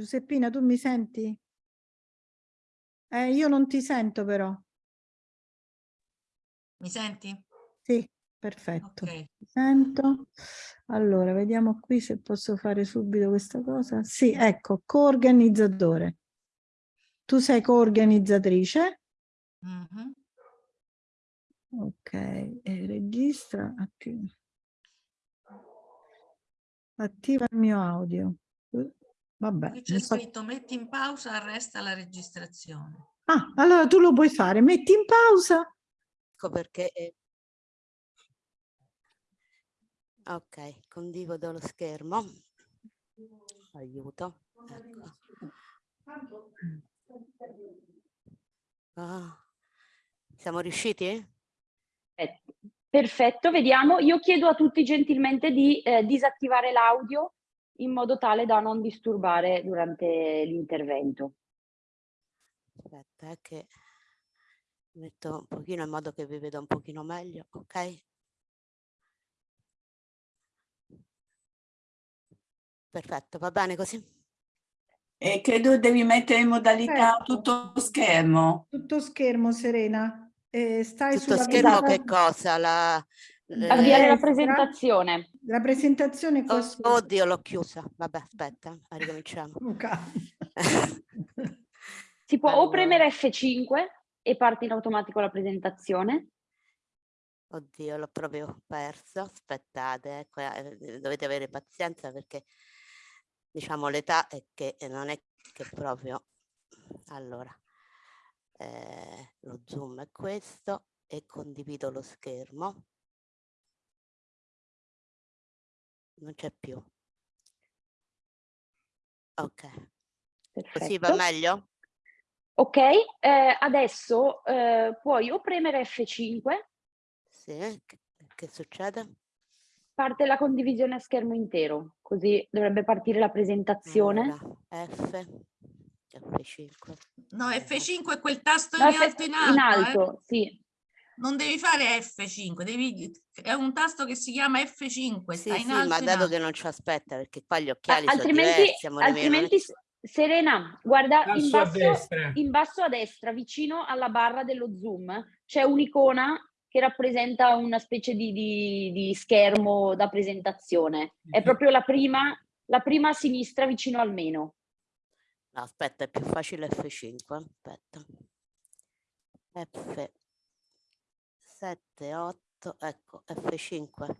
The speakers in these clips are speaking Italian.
Giuseppina, tu mi senti? Eh, io non ti sento però. Mi senti? Sì, perfetto. Ok. Ti sento. Allora, vediamo qui se posso fare subito questa cosa. Sì, ecco, coorganizzatore. Tu sei coorganizzatrice? Mhm. Ok, e registra. Attiva. Attiva il mio audio. Vabbè. Qui c'è fa- scritto metti in pausa, arresta la registrazione. Ah, allora tu lo puoi fare. Metti in pausa. Ecco perché... è- Ok, condivido lo schermo. Aiuto. Ecco. Ah, siamo riusciti? Eh, Perfetto, vediamo. Io chiedo a tutti gentilmente di eh, disattivare l'audio in modo tale da non disturbare durante l'intervento. Aspetta, eh, che metto un pochino in modo che vi veda un pochino meglio, ok? Perfetto, va bene così? E credo devi mettere in modalità Certo. tutto schermo. Tutto schermo, Serena. Eh, stai Tutto sulla schermo presenta- che cosa? La, Avviare la destra. presentazione. La presentazione qua Oh, oddio, l'ho chiusa. Vabbè, aspetta, ricominciamo. Luca. Si può o Allora. premere F5 e parte in automatico la presentazione. Oddio, l'ho proprio perso. Aspettate, ecco, eh, dovete avere pazienza perché diciamo l'età è che non è che proprio. Allora, eh, lo zoom è questo e condivido lo schermo. Non c'è più. Ok, così va Perfetto. meglio? Ok, eh, adesso eh, puoi o premere F5, Sì, che, che succede? parte la condivisione a schermo intero, così dovrebbe partire la presentazione. Allora, F, F5. No, F5 è quel tasto No, in F- alto in alto. in eh. alto, sì. Non devi fare F5, devi... è un tasto che si chiama F5, Sì, sta in sì, alto ma in dato che non ci aspetta, perché qua gli occhiali sono altrimenti, diversi, non è altrimenti Serena, guarda in Basso a basso, destra. in basso a destra, vicino alla barra dello zoom, c'è un'icona che rappresenta una specie di, di- di schermo da presentazione. È proprio la prima, la prima a sinistra vicino al meno. No, aspetta, è più facile F5, aspetta. F 7, 8, ecco, F5.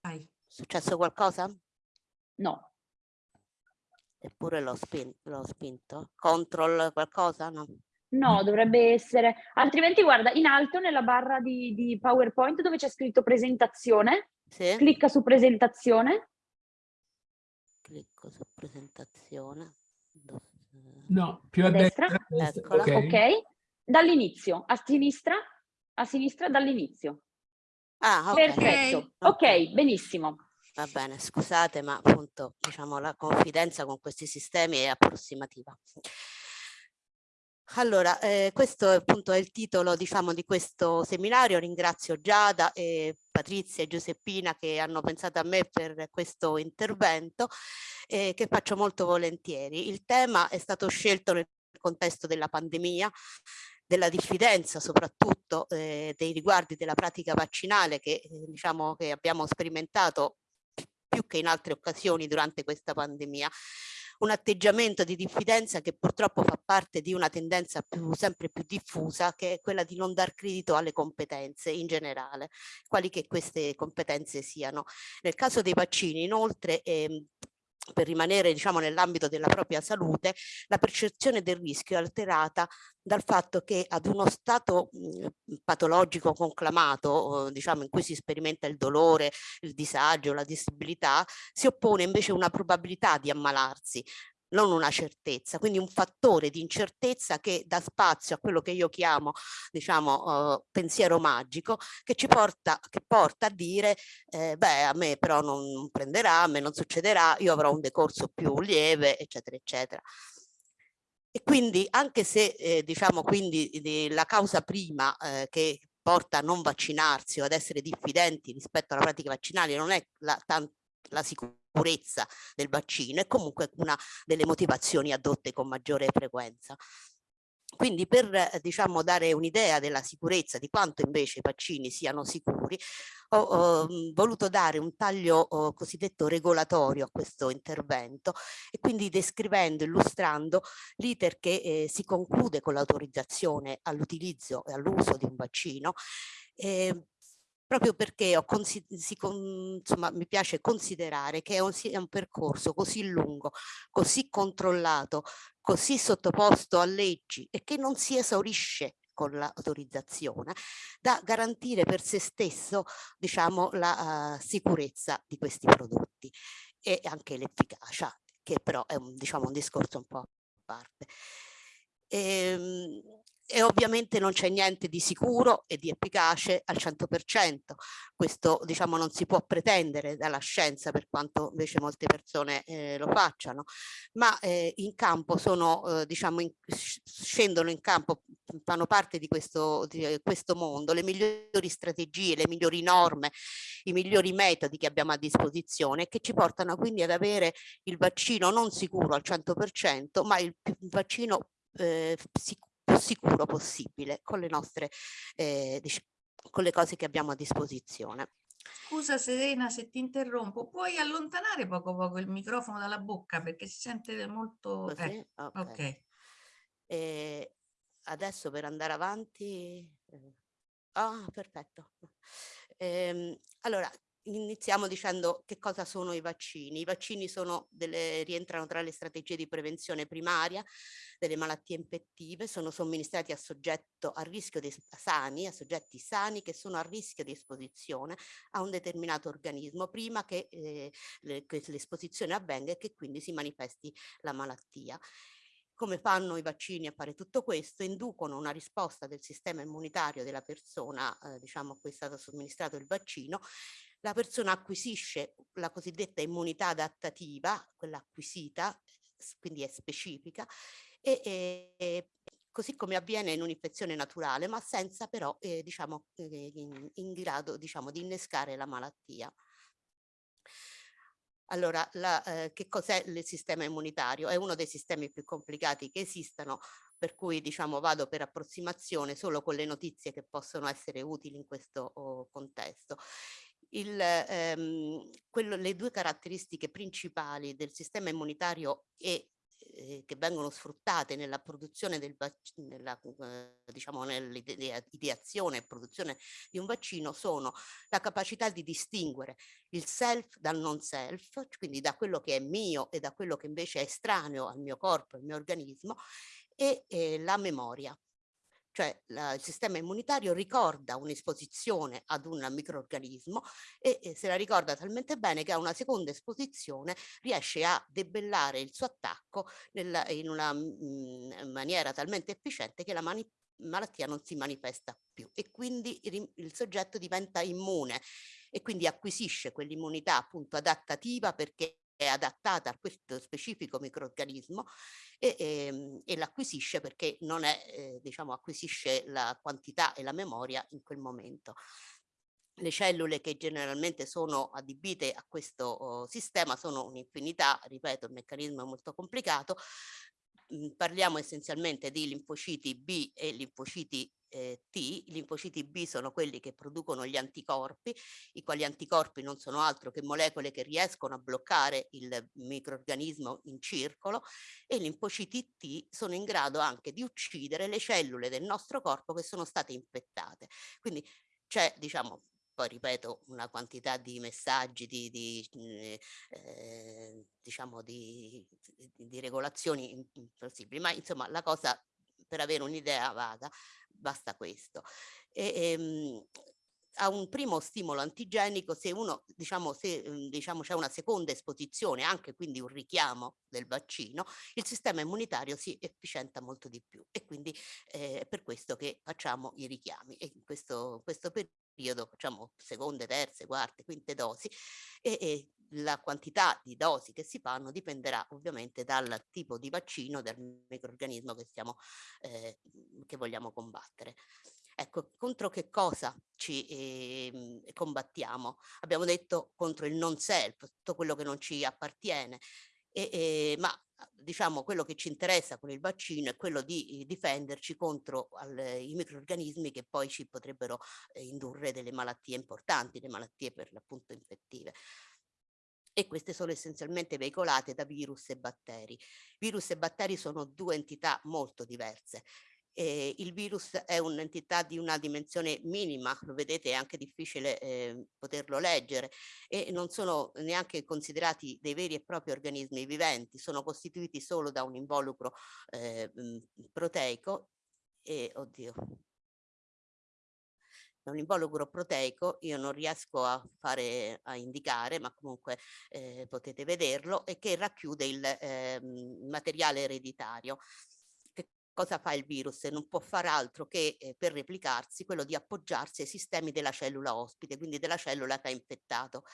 Vai. È successo qualcosa? No, Eppure l'ho spin- l'ho spinto. Control qualcosa? No. no, dovrebbe essere... Altrimenti guarda, in alto nella barra di, di PowerPoint dove c'è scritto presentazione, Sì? clicca su presentazione. Clicco su presentazione. No, più a A destra? destra. Eccola. ok. Ok, dall'inizio, a sinistra, a sinistra dall'inizio. Ah, ok. Perfetto, ok, benissimo. Va bene, scusate, ma appunto, diciamo, la confidenza con questi sistemi è approssimativa. Allora, eh, questo è appunto è il titolo, diciamo, di questo seminario. Ringrazio Giada e Patrizia e Giuseppina che hanno pensato a me per questo intervento, eh, che faccio molto volentieri. Il tema è stato scelto nel contesto della pandemia, della diffidenza soprattutto eh, dei riguardi della pratica vaccinale che eh, diciamo che abbiamo sperimentato più che in altre occasioni durante questa pandemia un atteggiamento di diffidenza che purtroppo fa parte di una tendenza più, sempre più diffusa che è quella di non dar credito alle competenze in generale, quali che queste competenze siano. Nel caso dei vaccini inoltre ehm, per rimanere diciamo nell'ambito della propria salute, la percezione del rischio è alterata dal fatto che ad uno stato mh, patologico conclamato, diciamo in cui si sperimenta il dolore, il disagio, la disabilità, si oppone invece una probabilità di ammalarsi non una certezza, quindi un fattore di incertezza che dà spazio a quello che io chiamo, diciamo, eh, pensiero magico, che ci porta, che porta a dire, eh, beh, a me però non, prenderà, a me non succederà, io avrò un decorso più lieve, eccetera, eccetera. E quindi anche se eh, diciamo quindi di- la causa prima eh, che porta a non vaccinarsi o ad essere diffidenti rispetto alla pratica vaccinale non è la, la sicurezza sicurezza del vaccino è comunque una delle motivazioni adotte con maggiore frequenza. Quindi per eh, diciamo, dare un'idea della sicurezza, di quanto invece i vaccini siano sicuri, ho, ho voluto dare un taglio ho, cosiddetto regolatorio a questo intervento e quindi descrivendo, illustrando l'iter che eh, si conclude con l'autorizzazione all'utilizzo e all'uso di un vaccino eh, proprio perché si, insomma, mi piace considerare che è un, è un, percorso così lungo, così controllato, così sottoposto a leggi e che non si esaurisce con l'autorizzazione da garantire per se stesso diciamo la uh, sicurezza di questi prodotti e anche l'efficacia che però è un, diciamo, un discorso un po' a parte. Ehm, e ovviamente non c'è niente di sicuro e di efficace al 100%. Questo diciamo non si può pretendere dalla scienza per quanto invece molte persone eh, lo facciano, ma eh, in campo sono, eh, diciamo, in, scendono in campo, fanno parte di questo, di questo mondo, le migliori strategie, le migliori norme, i migliori metodi che abbiamo a disposizione che ci portano quindi ad avere il vaccino non sicuro al 100%, ma il, il vaccino eh, sicuro sicuro possibile con le nostre, eh, con le cose che abbiamo a disposizione. Scusa Serena se ti interrompo, puoi allontanare poco poco il microfono dalla bocca perché si sente molto... Eh, ok. okay. Eh, adesso per andare avanti... Eh, ah, perfetto. Ehm, allora, iniziamo dicendo che cosa sono i vaccini. I vaccini sono delle, rientrano tra le strategie di prevenzione primaria delle malattie infettive, sono somministrati a soggetto a rischio di sani, a soggetti sani che sono a rischio di esposizione a un determinato organismo prima che eh, l'esposizione avvenga e che quindi si manifesti la malattia come fanno i vaccini a fare tutto questo? Inducono una risposta del sistema immunitario della persona, eh, diciamo a cui è stato somministrato il vaccino, la persona acquisisce la cosiddetta immunità adattativa, quella acquisita, quindi è specifica, e, e così come avviene in un'infezione naturale, ma senza però eh, diciamo, eh, in, in, grado diciamo, di innescare la malattia. Allora, la, eh, che cos'è il sistema immunitario? È uno dei sistemi più complicati che esistano, per cui diciamo vado per approssimazione solo con le notizie che possono essere utili in questo oh, contesto il, ehm, quello, le due caratteristiche principali del sistema immunitario e eh, che vengono sfruttate nella produzione del nella, eh, diciamo nell'ideazione e produzione di un vaccino sono la capacità di distinguere il self dal non self, quindi da quello che è mio e da quello che invece è estraneo al mio corpo, al mio organismo e eh, la memoria cioè la, il sistema immunitario ricorda un'esposizione ad un microorganismo e, e, se la ricorda talmente bene che a una seconda esposizione riesce a debellare il suo attacco nella, in una mh, mm, maniera talmente efficiente che la malattia non si manifesta più e quindi il, il soggetto diventa immune e quindi acquisisce quell'immunità appunto adattativa perché è adattata a questo specifico microorganismo e, e, ehm, e l'acquisisce perché non è, eh, diciamo, acquisisce la quantità e la memoria in quel momento. Le cellule che generalmente sono adibite a questo oh, sistema sono un'infinità, ripeto, il meccanismo è molto complicato, parliamo essenzialmente di linfociti B e linfociti eh, T. I linfociti B sono quelli che producono gli anticorpi, i quali anticorpi non sono altro che molecole che riescono a bloccare il microorganismo in circolo e i linfociti T sono in grado anche di uccidere le cellule del nostro corpo che sono state infettate. Quindi c'è, diciamo, poi ripeto una quantità di messaggi, di, di eh, diciamo di, di regolazioni impossibili, ma insomma la cosa per avere un'idea vaga basta questo. E, ehm, a un primo stimolo antigenico, se uno diciamo se mhmm, diciamo c'è una seconda esposizione, anche quindi un richiamo del vaccino, il sistema immunitario si efficienta molto di più e quindi eh, è per questo che facciamo i richiami e in questo, questo periodo periodo facciamo seconde, terze, quarte, quinte dosi e, e la quantità di dosi che si fanno dipenderà ovviamente dal tipo di vaccino, del microorganismo che, stiamo, eh, che vogliamo combattere. Ecco, contro che cosa ci eh, combattiamo? Abbiamo detto contro il non self, tutto quello che non ci appartiene, e, e, ma diciamo quello che ci interessa con il vaccino è quello di difenderci contro al, i microorganismi che poi ci potrebbero eh, indurre delle malattie importanti, le malattie per l'appunto infettive e queste sono essenzialmente veicolate da virus e batteri. Virus e batteri sono due entità molto diverse. Eh, il virus è un'entità di una dimensione minima, lo vedete è anche difficile eh, poterlo leggere e non sono neanche considerati dei veri e propri organismi viventi, sono costituiti solo da un involucro eh, proteico e, oddio, un involucro proteico, io non riesco a fare, a indicare, ma comunque eh, potete vederlo, e che racchiude il eh, materiale ereditario. Cosa fa il virus? Non può fare altro che eh, per replicarsi quello di appoggiarsi ai sistemi della cellula ospite, quindi della cellula che ha infettato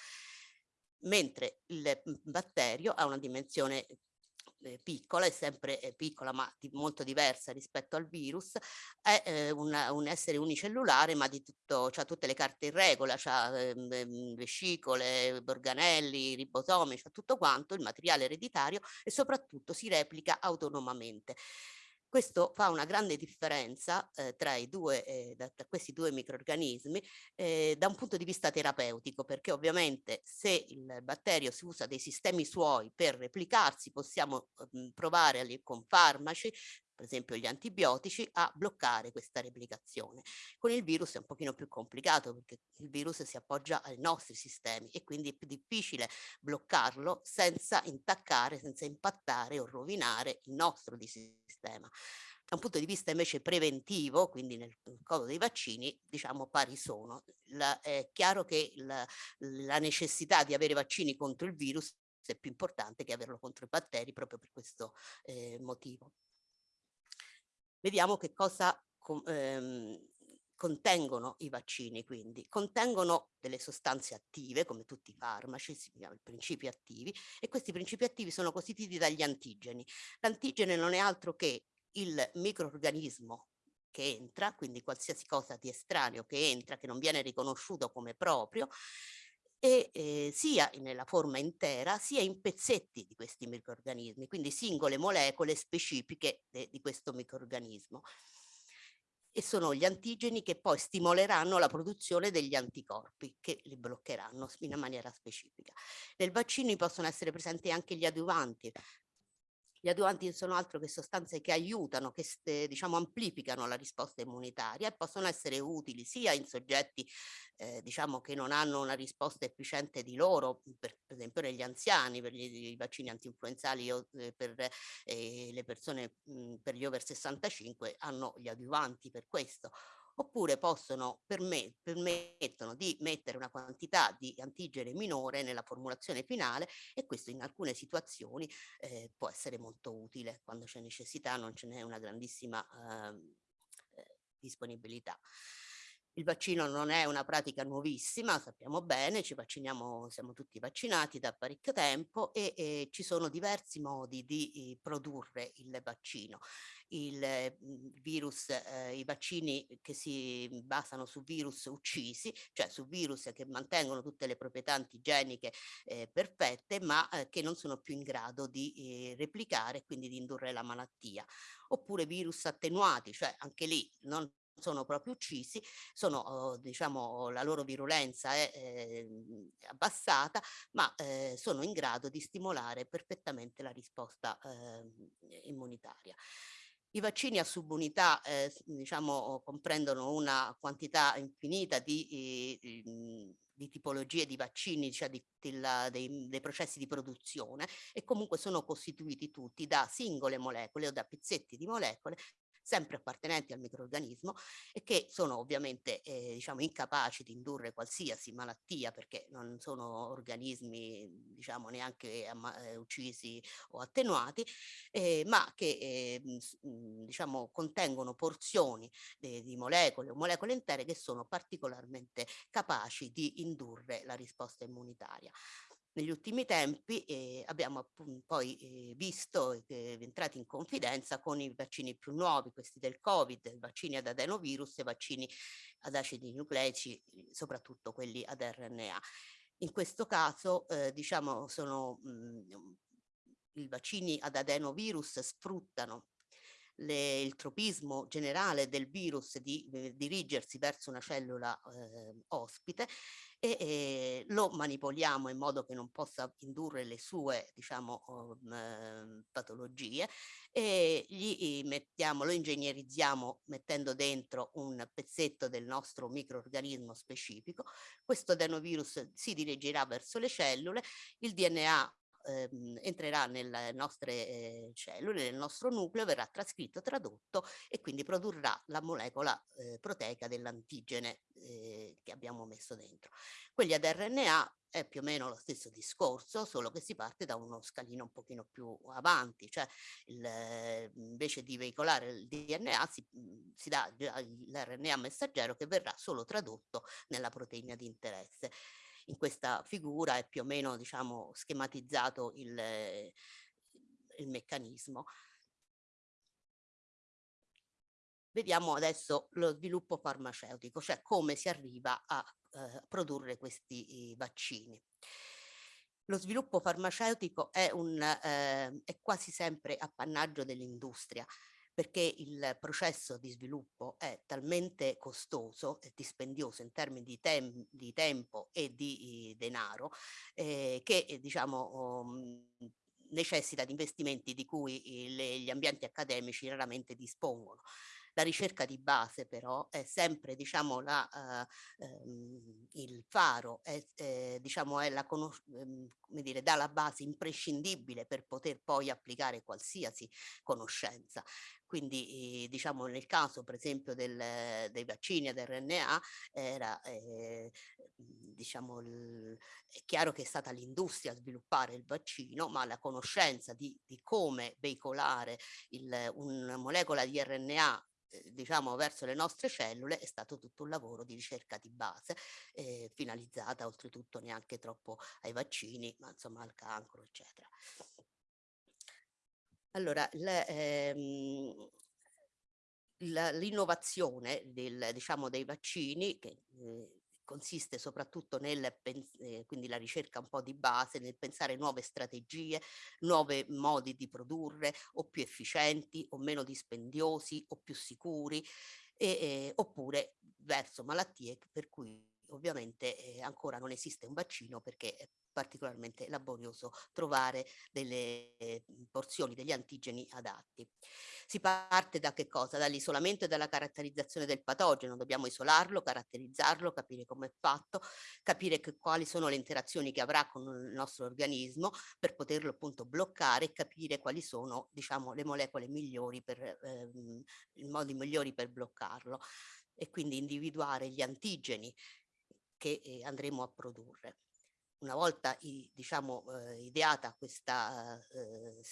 mentre il batterio ha una dimensione eh, piccola, è sempre eh, piccola ma di, molto diversa rispetto al virus, è eh, una, un essere unicellulare ma di tutto, ha tutte le carte in regola, ha ehm, ehm, vescicole, organelli, ribosomi, ha tutto quanto, il materiale ereditario e soprattutto si replica autonomamente. Questo fa una grande differenza eh, tra due, eh, da questi due microorganismi eh, da un punto di vista terapeutico, perché ovviamente se il batterio si usa dei sistemi suoi per replicarsi, possiamo mh, provare con farmaci per esempio gli antibiotici, a bloccare questa replicazione. Con il virus è un pochino più complicato perché il virus si appoggia ai nostri sistemi e quindi è più difficile bloccarlo senza intaccare, senza impattare o rovinare il nostro sistema. Da un punto di vista invece preventivo, quindi nel caso dei vaccini, diciamo pari sono. La, è chiaro che la, la necessità di avere vaccini contro il virus è più importante che averlo contro i batteri proprio per questo eh, motivo. Vediamo che cosa ehm, contengono i vaccini quindi. Contengono delle sostanze attive come tutti i farmaci, si chiamano principi attivi e questi principi attivi sono costituiti dagli antigeni. L'antigene non è altro che il microorganismo che entra, quindi qualsiasi cosa di estraneo che entra, che non viene riconosciuto come proprio, e eh, sia nella forma intera sia in pezzetti di questi microorganismi, quindi singole molecole specifiche di questo microorganismo. E sono gli antigeni che poi stimoleranno la produzione degli anticorpi che li bloccheranno in maniera specifica. Nel vaccino possono essere presenti anche gli aduvanti, gli aduanti sono altro che sostanze che aiutano, che diciamo amplificano la risposta immunitaria e possono essere utili sia in soggetti eh, diciamo che non hanno una risposta efficiente di loro, per, per esempio negli anziani, per gli, i vaccini antinfluenzali o eh, per eh, le persone mh, per gli over 65 hanno gli aduvanti per questo, oppure possono permet permettono di mettere una quantità di antigene minore nella formulazione finale e questo in alcune situazioni eh, può essere molto utile quando c'è necessità, non ce n'è una grandissima ehm, eh, disponibilità. Il vaccino non è una pratica nuovissima, sappiamo bene, ci vacciniamo, siamo tutti vaccinati da parecchio tempo e, e ci sono diversi modi di eh, produrre il vaccino. Il, mhmm, virus, eh, i vaccini che si basano su virus uccisi, cioè su virus che mantengono tutte le proprietà antigeniche eh, perfette, ma eh, che non sono più in grado di eh, replicare e quindi di indurre la malattia. Oppure virus attenuati, cioè anche lì non sono proprio uccisi, sono, oh, diciamo, la loro virulenza è eh, abbassata, ma eh, sono in grado di stimolare perfettamente la risposta eh, immunitaria. I vaccini a subunità eh, diciamo, comprendono una quantità infinita di, eh, di tipologie di vaccini, cioè di la, dei, dei, processi di produzione e comunque sono costituiti tutti da singole molecole o da pezzetti di molecole sempre appartenenti al microorganismo e che sono ovviamente eh, diciamo incapaci di indurre qualsiasi malattia perché non sono organismi diciamo neanche eh, uccisi o attenuati eh, ma che eh, diciamo contengono porzioni di molecole o molecole intere che sono particolarmente capaci di indurre la risposta immunitaria. Negli ultimi tempi eh, abbiamo poi eh, visto eh, entrati in confidenza con i vaccini più nuovi, questi del Covid, vaccini ad adenovirus e vaccini ad acidi nucleici, soprattutto quelli ad RNA. In questo caso, eh, diciamo, sono mh, mm, i vaccini ad adenovirus sfruttano le, il tropismo generale del virus di eh, dirigersi verso una cellula eh, ospite e eh, lo manipoliamo in modo che non possa indurre le sue diciamo um, patologie e gli mettiamo, lo ingegnerizziamo mettendo dentro un pezzetto del nostro microorganismo specifico. Questo adenovirus si dirigerà verso le cellule, il DNA ehm, entrerà nelle nostre eh, cellule, nel nostro nucleo, verrà trascritto, tradotto e quindi produrrà la molecola eh, proteica dell'antigene eh, che abbiamo messo dentro. Quelli ad RNA è più o meno lo stesso discorso, solo che si parte da uno scalino un pochino più avanti, cioè il, invece di veicolare il DNA si, si dà l'RNA messaggero che verrà solo tradotto nella proteina di interesse in questa figura è più o meno diciamo, schematizzato il, il meccanismo. Vediamo adesso lo sviluppo farmaceutico, cioè come si arriva a eh, produrre questi vaccini. Lo sviluppo farmaceutico è, un, eh, è quasi sempre appannaggio dell'industria perché il processo di sviluppo è talmente costoso e dispendioso in termini di, tem di tempo e di denaro eh, che eh, diciamo um, necessita di investimenti di cui le, gli ambienti accademici raramente dispongono. La ricerca di base però è sempre diciamo, la, uh, um, il faro, è, eh, diciamo, è la um, come dire, dà la base imprescindibile per poter poi applicare qualsiasi conoscenza. Quindi eh, diciamo nel caso per esempio del, dei vaccini ad RNA era eh, diciamo il, è chiaro che è stata l'industria a sviluppare il vaccino ma la conoscenza di, di come veicolare il, una molecola di RNA eh, diciamo verso le nostre cellule è stato tutto un lavoro di ricerca di base eh, finalizzata oltretutto neanche troppo ai vaccini ma insomma al cancro eccetera. Allora, ehm, l'innovazione del, diciamo, dei vaccini che eh, consiste soprattutto nel, eh, quindi la ricerca un po' di base, nel pensare nuove strategie, nuovi modi di produrre o più efficienti o meno dispendiosi o più sicuri, e, eh, oppure verso malattie per cui ovviamente eh, ancora non esiste un vaccino perché particolarmente laborioso trovare delle porzioni degli antigeni adatti. Si parte da che cosa? Dall'isolamento e dalla caratterizzazione del patogeno, dobbiamo isolarlo, caratterizzarlo, capire come è fatto, capire che, quali sono le interazioni che avrà con il nostro organismo per poterlo appunto bloccare e capire quali sono diciamo le molecole migliori per ehm, i modi migliori per bloccarlo e quindi individuare gli antigeni che eh, andremo a produrre. Una volta diciamo, eh, ideata questa, eh,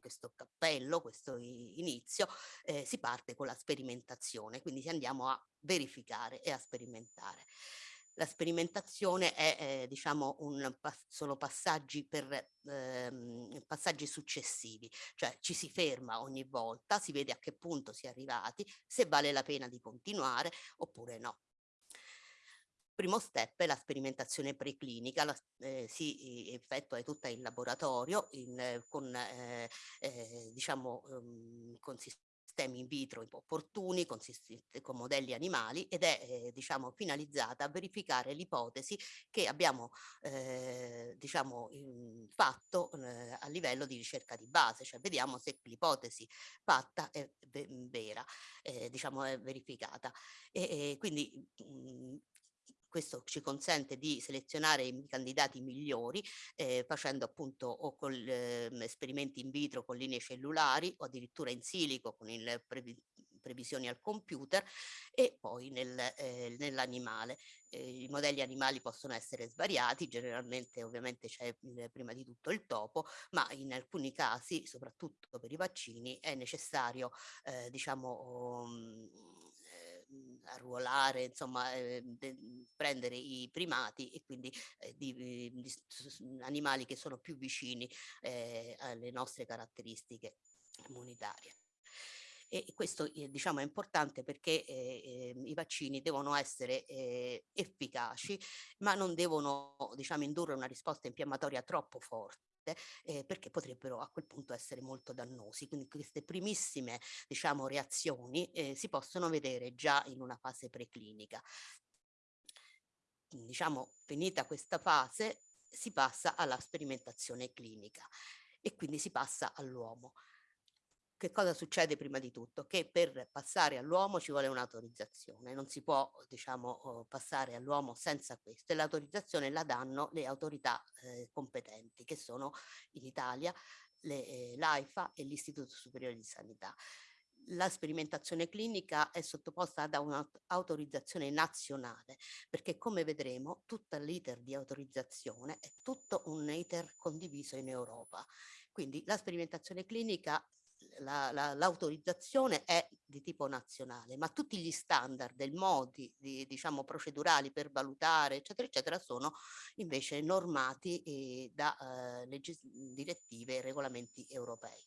questo cappello, questo inizio, eh, si parte con la sperimentazione, quindi andiamo a verificare e a sperimentare. La sperimentazione è, eh, diciamo, un, sono passaggi, per, ehm, passaggi successivi, cioè ci si ferma ogni volta, si vede a che punto si è arrivati, se vale la pena di continuare oppure no primo step è la sperimentazione preclinica, la, eh, si effettua tutta in laboratorio in, con, eh, eh, diciamo, um, sistemi in vitro opportuni, con, modelli animali ed è eh, diciamo, finalizzata a verificare l'ipotesi che abbiamo eh, diciamo, fatto eh, a livello di ricerca di base, cioè vediamo se l'ipotesi fatta è vera, eh, diciamo è verificata. E, e quindi mh, questo ci consente di selezionare i candidati migliori eh, facendo appunto o con eh, esperimenti in vitro con linee cellulari o addirittura in silico con il previ previsioni al computer e poi nel, eh, nell'animale. Eh, I modelli animali possono essere svariati, generalmente ovviamente c'è prima di tutto il topo, ma in alcuni casi, soprattutto per i vaccini, è necessario eh, diciamo um, arruolare, insomma, eh, prendere i primati e quindi eh, di, di, animali che sono più vicini eh, alle nostre caratteristiche immunitarie. E questo eh, diciamo è importante perché eh, ehm, i vaccini devono essere eh, efficaci ma non devono diciamo indurre una risposta infiammatoria troppo forte eh, perché potrebbero a quel punto essere molto dannosi. Quindi queste primissime diciamo, reazioni eh, si possono vedere già in una fase preclinica. Diciamo, finita questa fase si passa alla sperimentazione clinica e quindi si passa all'uomo che cosa succede prima di tutto? Che per passare all'uomo ci vuole un'autorizzazione, non si può diciamo oh, passare all'uomo senza questo e l'autorizzazione la danno le autorità eh, competenti che sono in Italia eh, l'AIFA e l'Istituto Superiore di Sanità. La sperimentazione clinica è sottoposta ad un'autorizzazione nazionale perché come vedremo tutto l'iter di autorizzazione è tutto un iter condiviso in Europa. Quindi la sperimentazione clinica l'autorizzazione la, la, è di tipo nazionale, ma tutti gli standard del modi di, diciamo, procedurali per valutare, eccetera, eccetera, sono invece normati eh, da eh, direttive e regolamenti europei.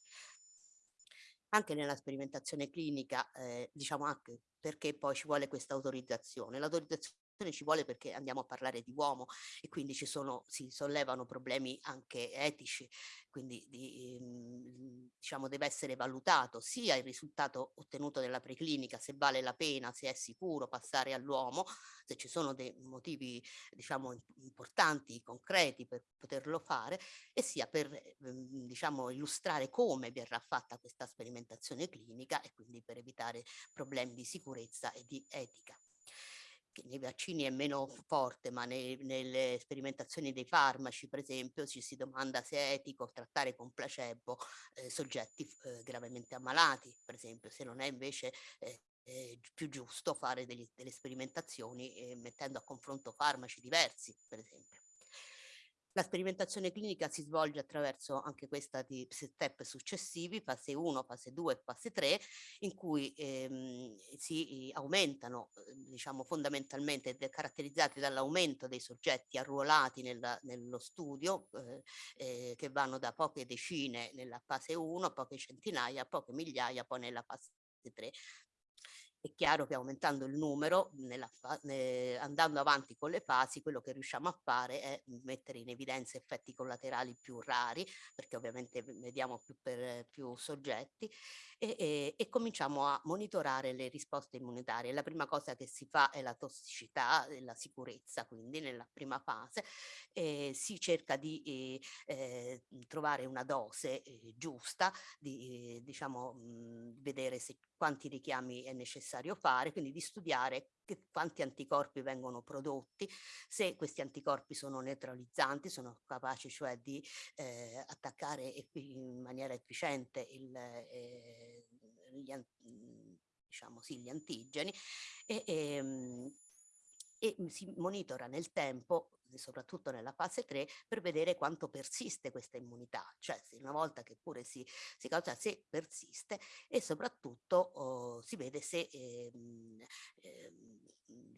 Anche nella sperimentazione clinica, eh, diciamo anche perché poi ci vuole questa autorizzazione. L'autorizzazione ci vuole perché andiamo a parlare di uomo e quindi ci sono, si sollevano problemi anche etici, quindi di, ehm, diciamo deve essere valutato sia il risultato ottenuto nella preclinica, se vale la pena, se è sicuro passare all'uomo, se ci sono dei motivi diciamo importanti, concreti per poterlo fare e sia per ehm, diciamo illustrare come verrà fatta questa sperimentazione clinica e quindi per evitare problemi di sicurezza e di etica nei vaccini è meno forte, ma nei, nelle sperimentazioni dei farmaci, per esempio, ci si domanda se è etico trattare con placebo eh, soggetti eh, gravemente ammalati, per esempio, se non è invece eh, eh, più giusto fare degli, delle sperimentazioni eh, mettendo a confronto farmaci diversi, per esempio. La sperimentazione clinica si svolge attraverso anche questa di step successivi, fase 1, fase 2 e fase 3, in cui ehm, si aumentano, ehm, diciamo fondamentalmente caratterizzati dall'aumento dei soggetti arruolati nella, nello studio, eh, eh, che vanno da poche decine nella fase 1, poche centinaia, poche migliaia poi nella fase 3. È chiaro che aumentando il numero, nella, eh, andando avanti con le fasi, quello che riusciamo a fare è mettere in evidenza effetti collaterali più rari, perché ovviamente vediamo più, per, più soggetti, e, e, e, cominciamo a monitorare le risposte immunitarie. La prima cosa che si fa è la tossicità e la sicurezza, quindi nella prima fase eh, si cerca di eh, trovare una dose eh, giusta, di diciamo, mh, vedere se quanti richiami è necessario fare, quindi di studiare che, quanti anticorpi vengono prodotti, se questi anticorpi sono neutralizzanti, sono capaci cioè di eh, attaccare in maniera efficiente il, eh, gli, diciamo, sì, gli antigeni e, e, ehm, e si monitora nel tempo soprattutto nella fase 3, per vedere quanto persiste questa immunità, cioè se una volta che pure si, si causa, se persiste e soprattutto oh, si vede se ehm, ehm,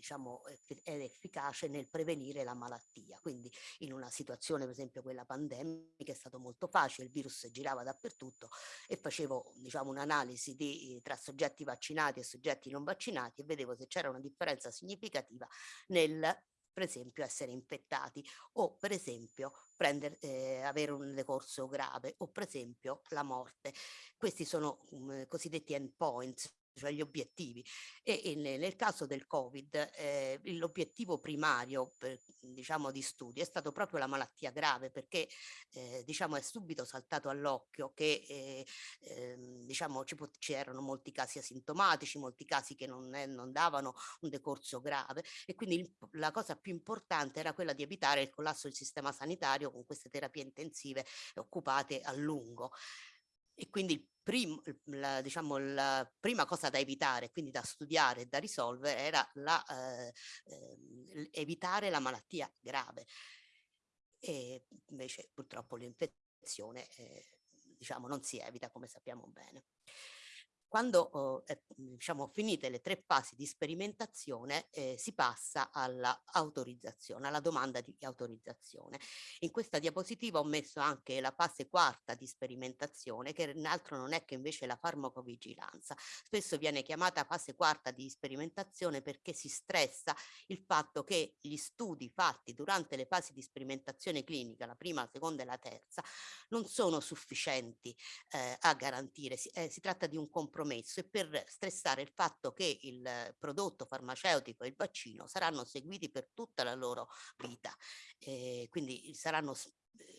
diciamo, è efficace nel prevenire la malattia. Quindi in una situazione, per esempio quella pandemica, è stato molto facile, il virus girava dappertutto e facevo diciamo, un'analisi di, tra soggetti vaccinati e soggetti non vaccinati e vedevo se c'era una differenza significativa nel per esempio essere infettati o per esempio prendere, eh, avere un decorso grave o per esempio la morte. Questi sono um, cosiddetti endpoints, cioè gli obiettivi. E, e nel caso del Covid eh, l'obiettivo primario per, diciamo, di studio è stato proprio la malattia grave perché eh, diciamo, è subito saltato all'occhio che eh, ehm, diciamo, c'erano molti casi asintomatici, molti casi che non, è, non davano un decorso grave e quindi il, la cosa più importante era quella di evitare il collasso del sistema sanitario con queste terapie intensive occupate a lungo. E quindi prim, la, diciamo, la prima cosa da evitare, quindi da studiare e da risolvere, era la, eh, eh, evitare la malattia grave. E invece purtroppo l'infezione eh, diciamo, non si evita come sappiamo bene. Quando oh, eh, diciamo finite le tre fasi di sperimentazione eh, si passa all'autorizzazione, alla domanda di autorizzazione. In questa diapositiva ho messo anche la fase quarta di sperimentazione che altro non è che invece la farmacovigilanza. Spesso viene chiamata fase quarta di sperimentazione perché si stressa il fatto che gli studi fatti durante le fasi di sperimentazione clinica, la prima, la seconda e la terza, non sono sufficienti eh, a garantire, si, eh, si tratta di un compromesso compromesso e per stressare il fatto che il prodotto farmaceutico e il vaccino saranno seguiti per tutta la loro vita. Eh, quindi saranno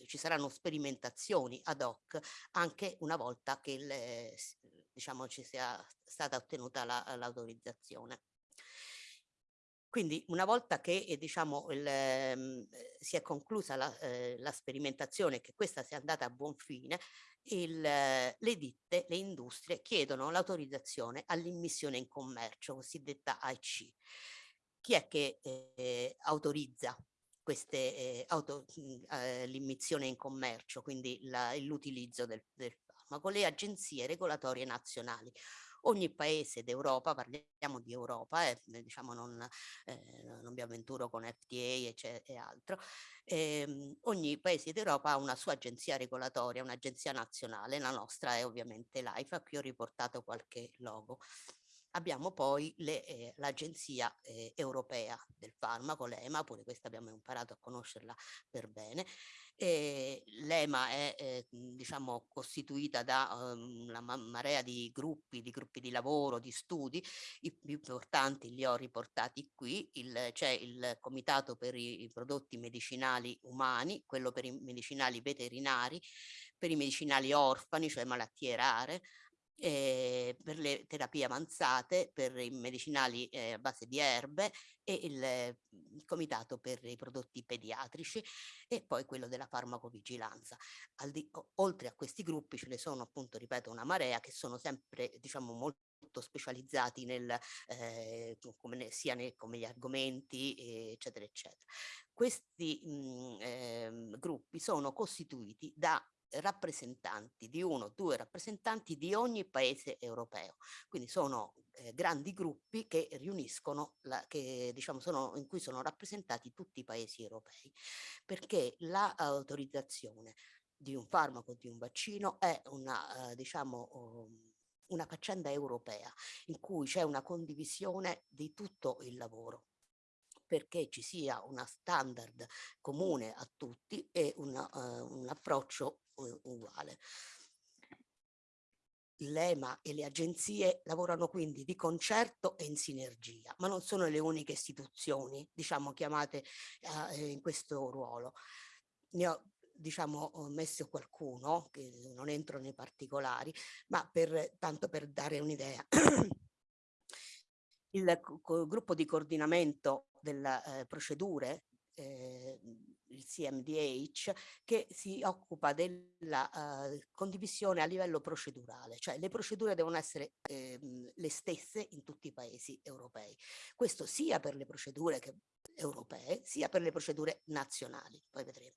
ci saranno sperimentazioni ad hoc anche una volta che il, diciamo, ci sia stata ottenuta l'autorizzazione. La, quindi una volta che eh, diciamo, il, eh, si è conclusa la, eh, la sperimentazione, che questa sia andata a buon fine, il, le ditte, le industrie chiedono l'autorizzazione all'immissione in commercio, cosiddetta AIC. Chi è che eh, autorizza eh, l'immissione in commercio, quindi l'utilizzo del, del farmaco? Le agenzie regolatorie nazionali ogni paese d'Europa, parliamo di Europa, eh, diciamo non, eh, non mi avventuro con FDA e, e altro, eh, ogni paese d'Europa ha una sua agenzia regolatoria, un'agenzia nazionale, la nostra è ovviamente l'AIFA, qui ho riportato qualche logo. Abbiamo poi eh, l'Agenzia eh, Europea del Farmaco, l'EMA, pure questa abbiamo imparato a conoscerla per bene, L'EMA è eh, diciamo, costituita da um, una marea di gruppi, di gruppi di lavoro, di studi, i più importanti li ho riportati qui, c'è il Comitato per i, i prodotti medicinali umani, quello per i medicinali veterinari, per i medicinali orfani, cioè malattie rare, eh, per le terapie avanzate, per i medicinali eh, a base di erbe e il, il, comitato per i prodotti pediatrici e poi quello della farmacovigilanza. Di, oltre a questi gruppi ce ne sono appunto, ripeto, una marea che sono sempre diciamo molto specializzati nel, eh, come, sia nei, come gli argomenti eccetera eccetera. Questi mh, eh, gruppi sono costituiti da rappresentanti, di uno o due rappresentanti di ogni paese europeo. Quindi sono eh, grandi gruppi che riuniscono, la, che, diciamo, sono, in cui sono rappresentati tutti i paesi europei, perché l'autorizzazione di un farmaco, di un vaccino è una, eh, diciamo, um, una faccenda europea in cui c'è una condivisione di tutto il lavoro perché ci sia una standard comune a tutti e una, uh, un approccio uguale. L'EMA e le agenzie lavorano quindi di concerto e in sinergia, ma non sono le uniche istituzioni, diciamo, chiamate uh, in questo ruolo. Ne ho diciamo messo qualcuno, che non entro nei particolari, ma per, tanto per dare un'idea. il gruppo di coordinamento delle eh, procedure, eh, il CMDH, che si occupa della uh, condivisione a livello procedurale, cioè le procedure devono essere eh, le stesse in tutti i paesi europei. Questo sia per le procedure che, europee, sia per le procedure nazionali, poi vedremo.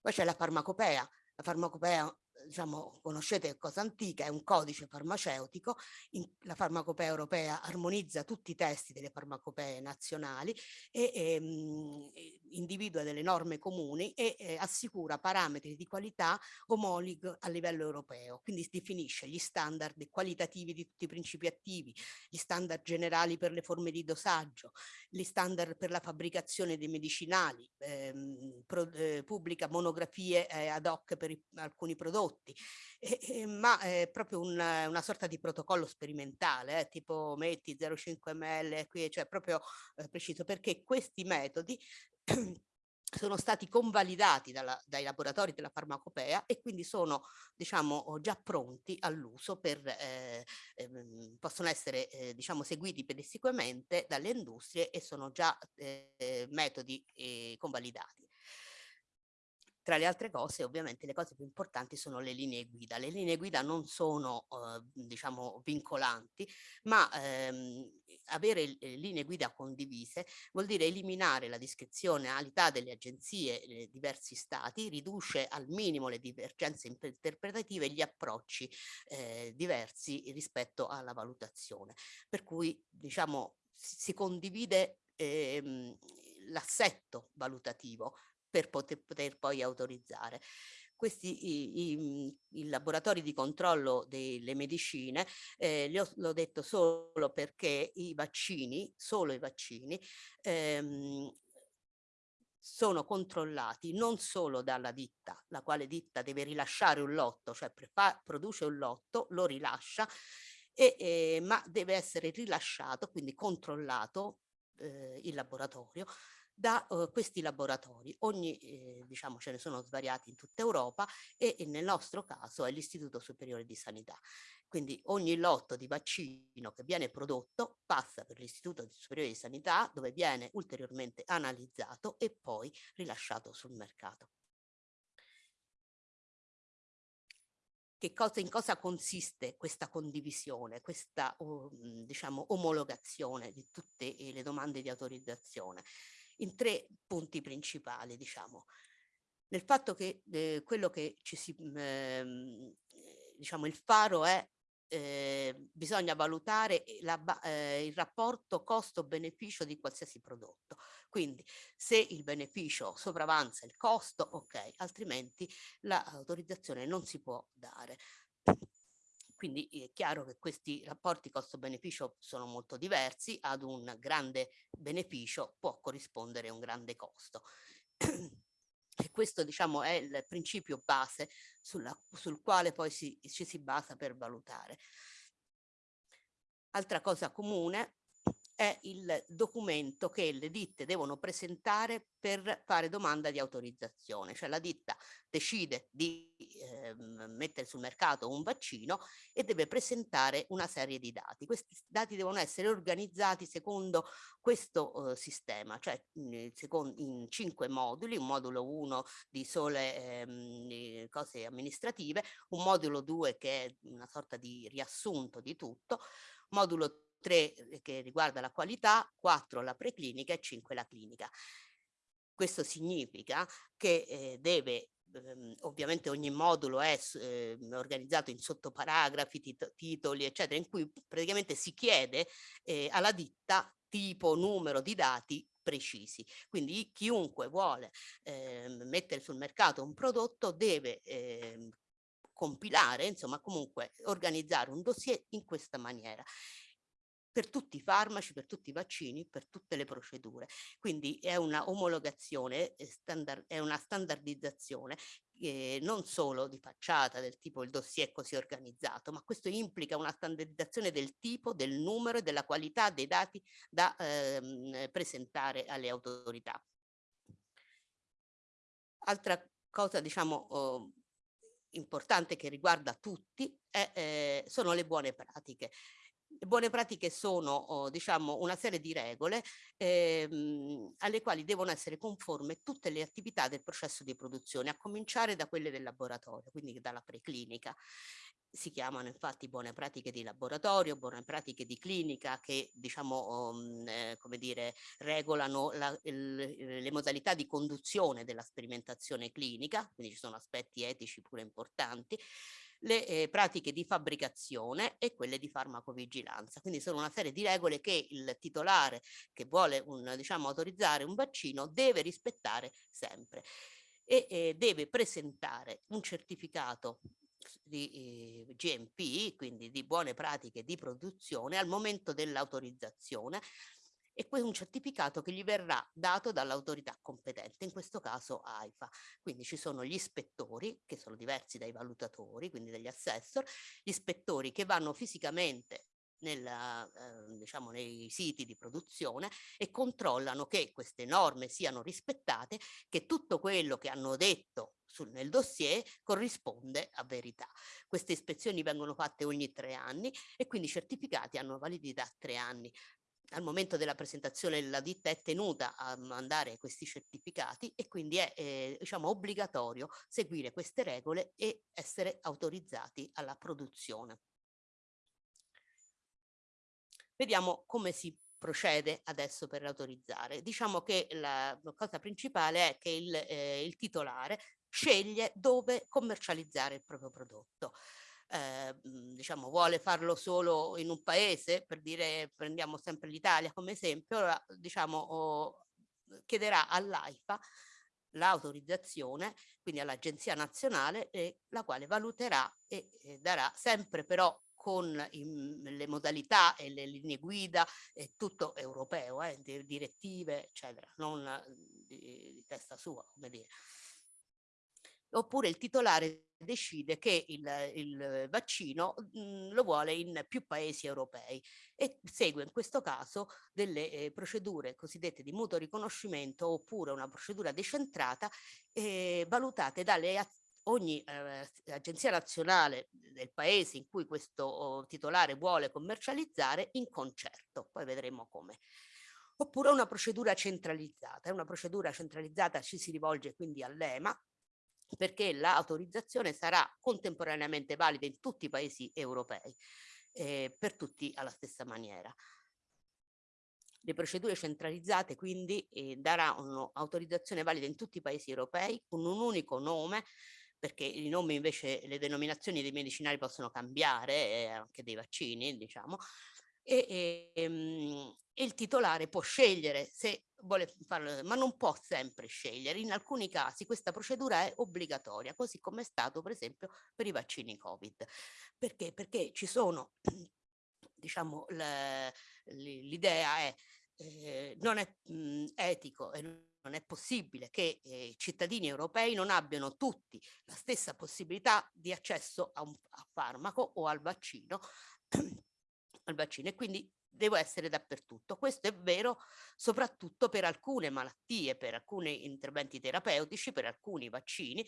Poi c'è la farmacopea, la farmacopea diciamo, conoscete Cosa Antica, è un codice farmaceutico, in, la farmacopea europea armonizza tutti i testi delle farmacopee nazionali e ehm, individua delle norme comuni e eh, assicura parametri di qualità omologhi a livello europeo, quindi definisce gli standard qualitativi di tutti i principi attivi, gli standard generali per le forme di dosaggio, gli standard per la fabbricazione dei medicinali, ehm, pro, eh, pubblica monografie eh, ad hoc per i, alcuni prodotti, prodotti, e, e, ma è proprio una, una sorta di protocollo sperimentale, eh, tipo metti 0,5 ml, qui, cioè proprio eh, preciso, perché questi metodi sono stati convalidati dalla, dai laboratori della farmacopea e quindi sono diciamo già pronti all'uso eh, eh, possono essere eh, diciamo seguiti pedissequamente dalle industrie e sono già eh, metodi eh, convalidati tra le altre cose, ovviamente, le cose più importanti sono le linee guida. Le linee guida non sono, eh, diciamo, vincolanti, ma ehm, avere eh, linee guida condivise vuol dire eliminare la discrezionalità delle agenzie eh, diversi stati, riduce al minimo le divergenze interpretative e gli approcci eh, diversi rispetto alla valutazione. Per cui diciamo si condivide ehm, l'assetto valutativo per poter, poter poi autorizzare. Questi i, i, i, laboratori di controllo delle medicine, eh, l'ho detto solo perché i vaccini, solo i vaccini, ehm, sono controllati non solo dalla ditta, la quale ditta deve rilasciare un lotto, cioè produce un lotto, lo rilascia, e, eh, ma deve essere rilasciato, quindi controllato eh, il laboratorio da uh, questi laboratori. Ogni, eh, diciamo, ce ne sono svariati in tutta Europa e, e nel nostro caso è l'Istituto Superiore di Sanità. Quindi ogni lotto di vaccino che viene prodotto passa per l'Istituto Superiore di Sanità dove viene ulteriormente analizzato e poi rilasciato sul mercato. Cosa, in cosa consiste questa condivisione, questa oh, diciamo, omologazione di tutte le domande di autorizzazione? In tre punti principali, diciamo. Nel fatto che eh, quello che ci si, ehm, diciamo, il faro è eh, bisogna valutare la, eh, il rapporto costo-beneficio di qualsiasi prodotto. Quindi se il beneficio sopravanza il costo, ok, altrimenti l'autorizzazione non si può dare. Quindi è chiaro che questi rapporti costo-beneficio sono molto diversi, ad un grande beneficio può corrispondere un grande costo. E questo diciamo è il principio base sulla, sul quale poi si, ci si basa per valutare. Altra cosa comune è il documento che le ditte devono presentare per fare domanda di autorizzazione, cioè la ditta decide di eh, mettere sul mercato un vaccino e deve presentare una serie di dati. Questi dati devono essere organizzati secondo questo eh, sistema, cioè in, secondo, in cinque moduli, un modulo 1 di sole ehm, cose amministrative, un modulo 2 che è una sorta di riassunto di tutto, modulo 3 eh, che riguarda la qualità, 4 la preclinica e 5 la clinica. Questo significa che eh, deve ehm, ovviamente ogni modulo è eh, organizzato in sottoparagrafi, tit titoli, eccetera, in cui praticamente si chiede eh, alla ditta tipo, numero di dati precisi. Quindi chiunque vuole eh, mettere sul mercato un prodotto deve eh, compilare, insomma comunque organizzare un dossier in questa maniera per tutti i farmaci, per tutti i vaccini, per tutte le procedure. Quindi è una omologazione, standard, è una standardizzazione eh, non solo di facciata del tipo il dossier così organizzato, ma questo implica una standardizzazione del tipo, del numero e della qualità dei dati da ehm, presentare alle autorità. Altra cosa, diciamo, oh, importante che riguarda tutti è, eh, sono le buone pratiche. Buone pratiche sono, oh, diciamo, una serie di regole ehm, alle quali devono essere conforme tutte le attività del processo di produzione, a cominciare da quelle del laboratorio, quindi dalla preclinica. Si chiamano infatti buone pratiche di laboratorio, buone pratiche di clinica che diciamo um, eh, come dire regolano la, il, le modalità di conduzione della sperimentazione clinica, quindi ci sono aspetti etici pure importanti le eh, pratiche di fabbricazione e quelle di farmacovigilanza. Quindi sono una serie di regole che il titolare che vuole un, diciamo, autorizzare un vaccino deve rispettare sempre e eh, deve presentare un certificato di eh, GMP, quindi di buone pratiche di produzione al momento dell'autorizzazione e poi un certificato che gli verrà dato dall'autorità competente, in questo caso AIFA. Quindi ci sono gli ispettori, che sono diversi dai valutatori, quindi dagli assessor, gli ispettori che vanno fisicamente nella, eh, diciamo, nei siti di produzione e controllano che queste norme siano rispettate, che tutto quello che hanno detto sul, nel dossier corrisponde a verità. Queste ispezioni vengono fatte ogni tre anni e quindi i certificati hanno validità tre anni al momento della presentazione la ditta è tenuta a mandare questi certificati e quindi è eh, diciamo, obbligatorio seguire queste regole e essere autorizzati alla produzione. Vediamo come si procede adesso per autorizzare. Diciamo che la cosa principale è che il, eh, il titolare sceglie dove commercializzare il proprio prodotto. Eh, diciamo vuole farlo solo in un paese, per dire prendiamo sempre l'Italia come esempio, diciamo oh, chiederà all'AIFA l'autorizzazione, quindi all'Agenzia Nazionale, eh, la quale valuterà e eh, darà sempre però con i, le modalità e le linee guida, è tutto europeo, eh, direttive, eccetera, non di, di testa sua, come dire oppure il titolare decide che il, il vaccino mh, mhmm, lo vuole in più paesi europei e segue in questo caso delle eh, procedure cosiddette di mutuo riconoscimento oppure una procedura decentrata eh, valutate dalle ogni eh, agenzia nazionale del paese in cui questo oh, titolare vuole commercializzare in concerto, poi vedremo come. Oppure una procedura centralizzata, una procedura centralizzata ci si rivolge quindi all'EMA perché l'autorizzazione sarà contemporaneamente valida in tutti i paesi europei, eh, per tutti alla stessa maniera. Le procedure centralizzate quindi eh, daranno autorizzazione valida in tutti i paesi europei con un unico nome perché i nomi invece, le denominazioni dei medicinali possono cambiare, eh, anche dei vaccini, diciamo, e, e, ehm, e, il titolare può scegliere se vuole farlo, ma non può sempre scegliere. In alcuni casi questa procedura è obbligatoria, così come è stato per esempio per i vaccini Covid. Perché? Perché ci sono, diciamo, l'idea è eh, non è mh, etico e non è possibile che eh, i cittadini europei non abbiano tutti la stessa possibilità di accesso a un a farmaco o al vaccino al vaccino e quindi devo essere dappertutto. Questo è vero soprattutto per alcune malattie, per alcuni interventi terapeutici, per alcuni vaccini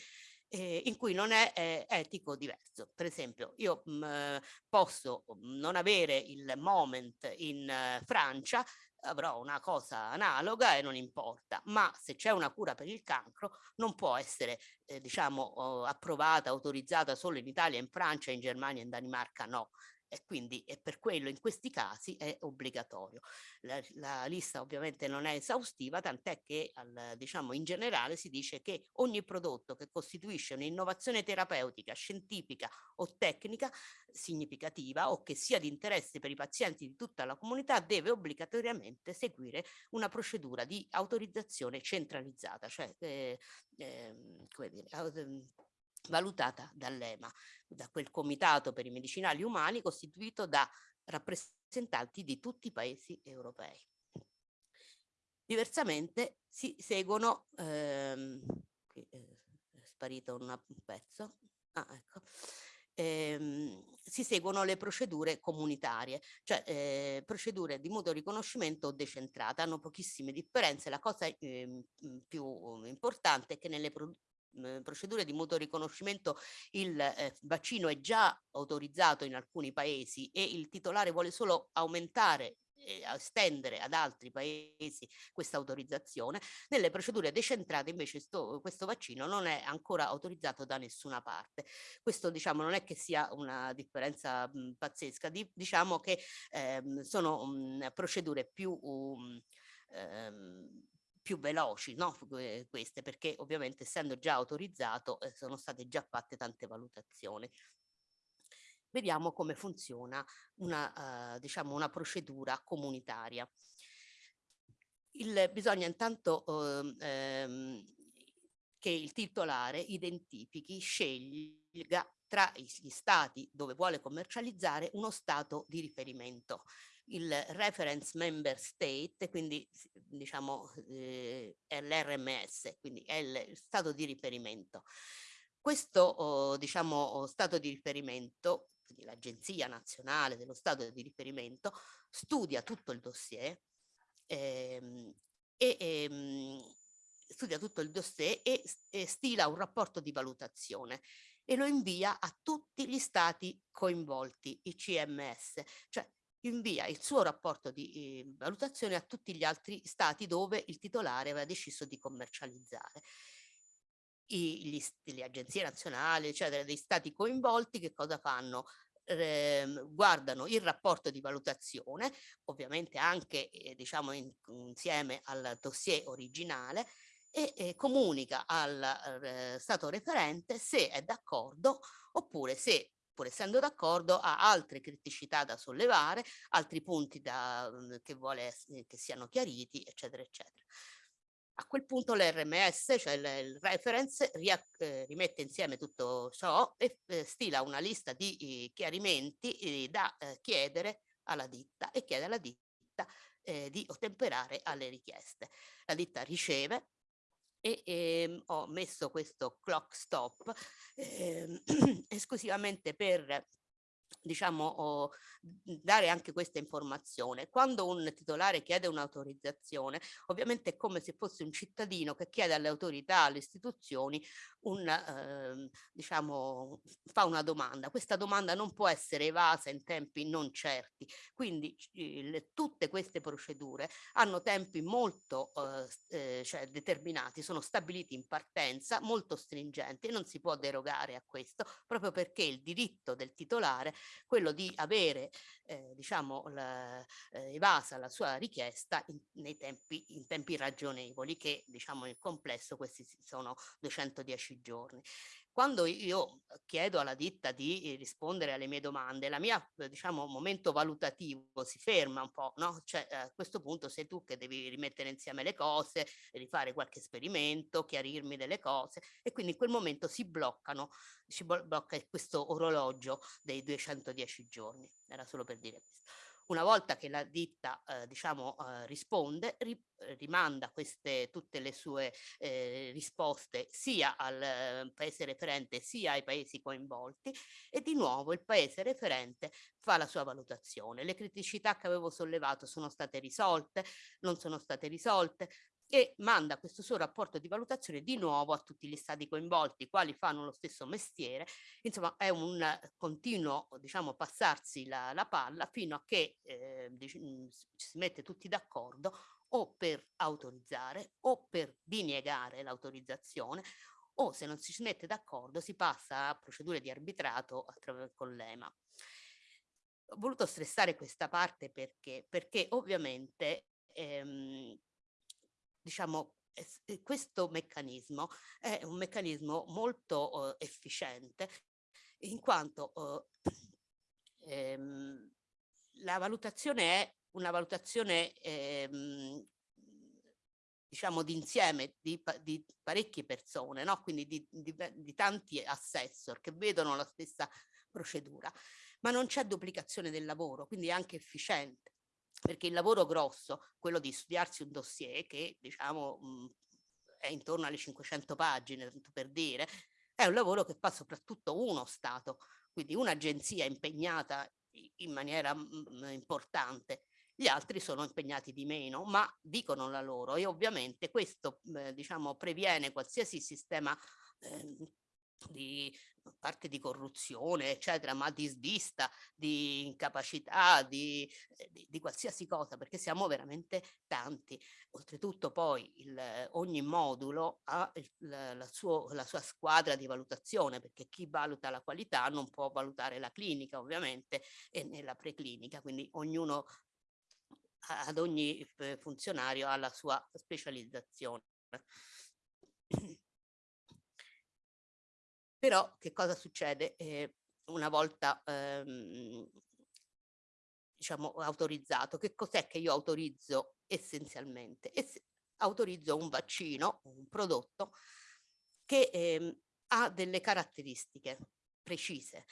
eh, in cui non è eh, etico diverso. Per esempio, io mh, mm, posso mm, non avere il moment in uh, Francia, avrò una cosa analoga e non importa, ma se c'è una cura per il cancro non può essere eh, diciamo oh, approvata, autorizzata solo in Italia, in Francia, in Germania, in Danimarca no e quindi è per quello in questi casi è obbligatorio. La, la lista ovviamente non è esaustiva, tant'è che al, diciamo in generale si dice che ogni prodotto che costituisce un'innovazione terapeutica, scientifica o tecnica significativa o che sia di interesse per i pazienti di tutta la comunità deve obbligatoriamente seguire una procedura di autorizzazione centralizzata, cioè eh, eh, come dire, valutata dall'EMA, da quel comitato per i medicinali umani costituito da rappresentanti di tutti i paesi europei. Diversamente si seguono, ehm, qui è sparito un pezzo, ah, ecco, ehm, si seguono le procedure comunitarie, cioè eh, procedure di mutuo riconoscimento decentrate, hanno pochissime differenze, la cosa eh, più importante è che nelle Mhmm, procedure di mutuo riconoscimento il eh, vaccino è già autorizzato in alcuni paesi e il titolare vuole solo aumentare e estendere ad altri paesi questa autorizzazione. Nelle procedure decentrate invece sto, questo vaccino non è ancora autorizzato da nessuna parte. Questo diciamo non è che sia una differenza mh, pazzesca, di, diciamo che ehm, sono mh, procedure più um, ehm, più veloci no? queste perché ovviamente essendo già autorizzato eh, sono state già fatte tante valutazioni. Vediamo come funziona una, uh, diciamo una procedura comunitaria. Il, bisogna intanto uh, ehm, che il titolare identifichi, sceglie tra gli stati dove vuole commercializzare uno stato di riferimento il reference member state, quindi diciamo eh, l'RMS, quindi è il stato di riferimento. Questo oh, diciamo stato di riferimento, l'Agenzia Nazionale dello Stato di Riferimento, studia tutto il dossier ehm, e ehm, studia tutto il dossier e, e stila un rapporto di valutazione e lo invia a tutti gli stati coinvolti, i CMS, cioè invia il suo rapporto di eh, valutazione a tutti gli altri stati dove il titolare aveva deciso di commercializzare. I, gli, le agenzie nazionali, eccetera, dei stati coinvolti che cosa fanno? eh, guardano il rapporto di valutazione, ovviamente anche eh, diciamo in, insieme al dossier originale, e eh, comunica al eh, Stato referente se è d'accordo oppure se pur essendo d'accordo ha altre criticità da sollevare, altri punti da, mhmm, che vuole che siano chiariti, eccetera, eccetera. A quel punto l'RMS, cioè il, reference, eh, rimette insieme tutto ciò e eh, stila una lista di eh, chiarimenti eh, da eh, chiedere alla ditta e chiede alla ditta eh, di ottemperare alle richieste. La ditta riceve e ehm, ho messo questo clock stop ehm, esclusivamente per diciamo, dare anche questa informazione. Quando un titolare chiede un'autorizzazione, ovviamente è come se fosse un cittadino che chiede alle autorità, alle istituzioni, un, eh, diciamo, fa una domanda. Questa domanda non può essere evasa in tempi non certi, quindi eh, tutte queste procedure hanno tempi molto eh, cioè, determinati, sono stabiliti in partenza, molto stringenti e non si può derogare a questo, proprio perché il diritto del titolare, quello di avere eh, diciamo, la, eh, evasa la sua richiesta in, nei tempi, in tempi ragionevoli, che diciamo nel complesso questi sono 210 giorni. Quando io chiedo alla ditta di rispondere alle mie domande, la mia, diciamo, momento valutativo si ferma un po', no? Cioè, a questo punto sei tu che devi rimettere insieme le cose, rifare qualche esperimento, chiarirmi delle cose e quindi in quel momento si bloccano, si blocca questo orologio dei 210 giorni. Era solo per dire questo. Una volta che la ditta eh, diciamo, eh, risponde, ri, rimanda queste, tutte le sue eh, risposte sia al eh, paese referente sia ai paesi coinvolti e di nuovo il paese referente fa la sua valutazione. Le criticità che avevo sollevato sono state risolte, non sono state risolte, e manda questo suo rapporto di valutazione di nuovo a tutti gli stati coinvolti, quali fanno lo stesso mestiere. Insomma, è un continuo, diciamo, passarsi la, la palla fino a che eh, mm, si mette tutti d'accordo o per autorizzare o per diniegare l'autorizzazione o se non si mette d'accordo si passa a procedure di arbitrato con l'EMA. Ho voluto stressare questa parte perché, perché ovviamente ehm, diciamo, questo meccanismo è un meccanismo molto uh, efficiente in quanto uh, ehm, la valutazione è una valutazione ehm, diciamo d'insieme di, di, parecchie persone, no? quindi di, di, di tanti assessor che vedono la stessa procedura, ma non c'è duplicazione del lavoro, quindi è anche efficiente perché il lavoro grosso, quello di studiarsi un dossier che diciamo mh, mhmm, è intorno alle 500 pagine, tanto per dire, è un lavoro che fa soprattutto uno Stato, quindi un'agenzia impegnata in maniera mh, mhmm, importante. Gli altri sono impegnati di meno, ma dicono la loro e ovviamente questo eh, diciamo, previene qualsiasi sistema eh, di parte di corruzione, eccetera, ma di svista, di incapacità, di, eh, di, di qualsiasi cosa, perché siamo veramente tanti. Oltretutto poi il, ogni modulo ha il, la, suo, la sua squadra di valutazione, perché chi valuta la qualità non può valutare la clinica, ovviamente, e nella preclinica, quindi ognuno ad ogni eh, funzionario ha la sua specializzazione. Però che cosa succede? Eh, una volta ehm, diciamo autorizzato, che cos'è che io autorizzo essenzialmente? Es autorizzo un vaccino, un prodotto che ehm, ha delle caratteristiche precise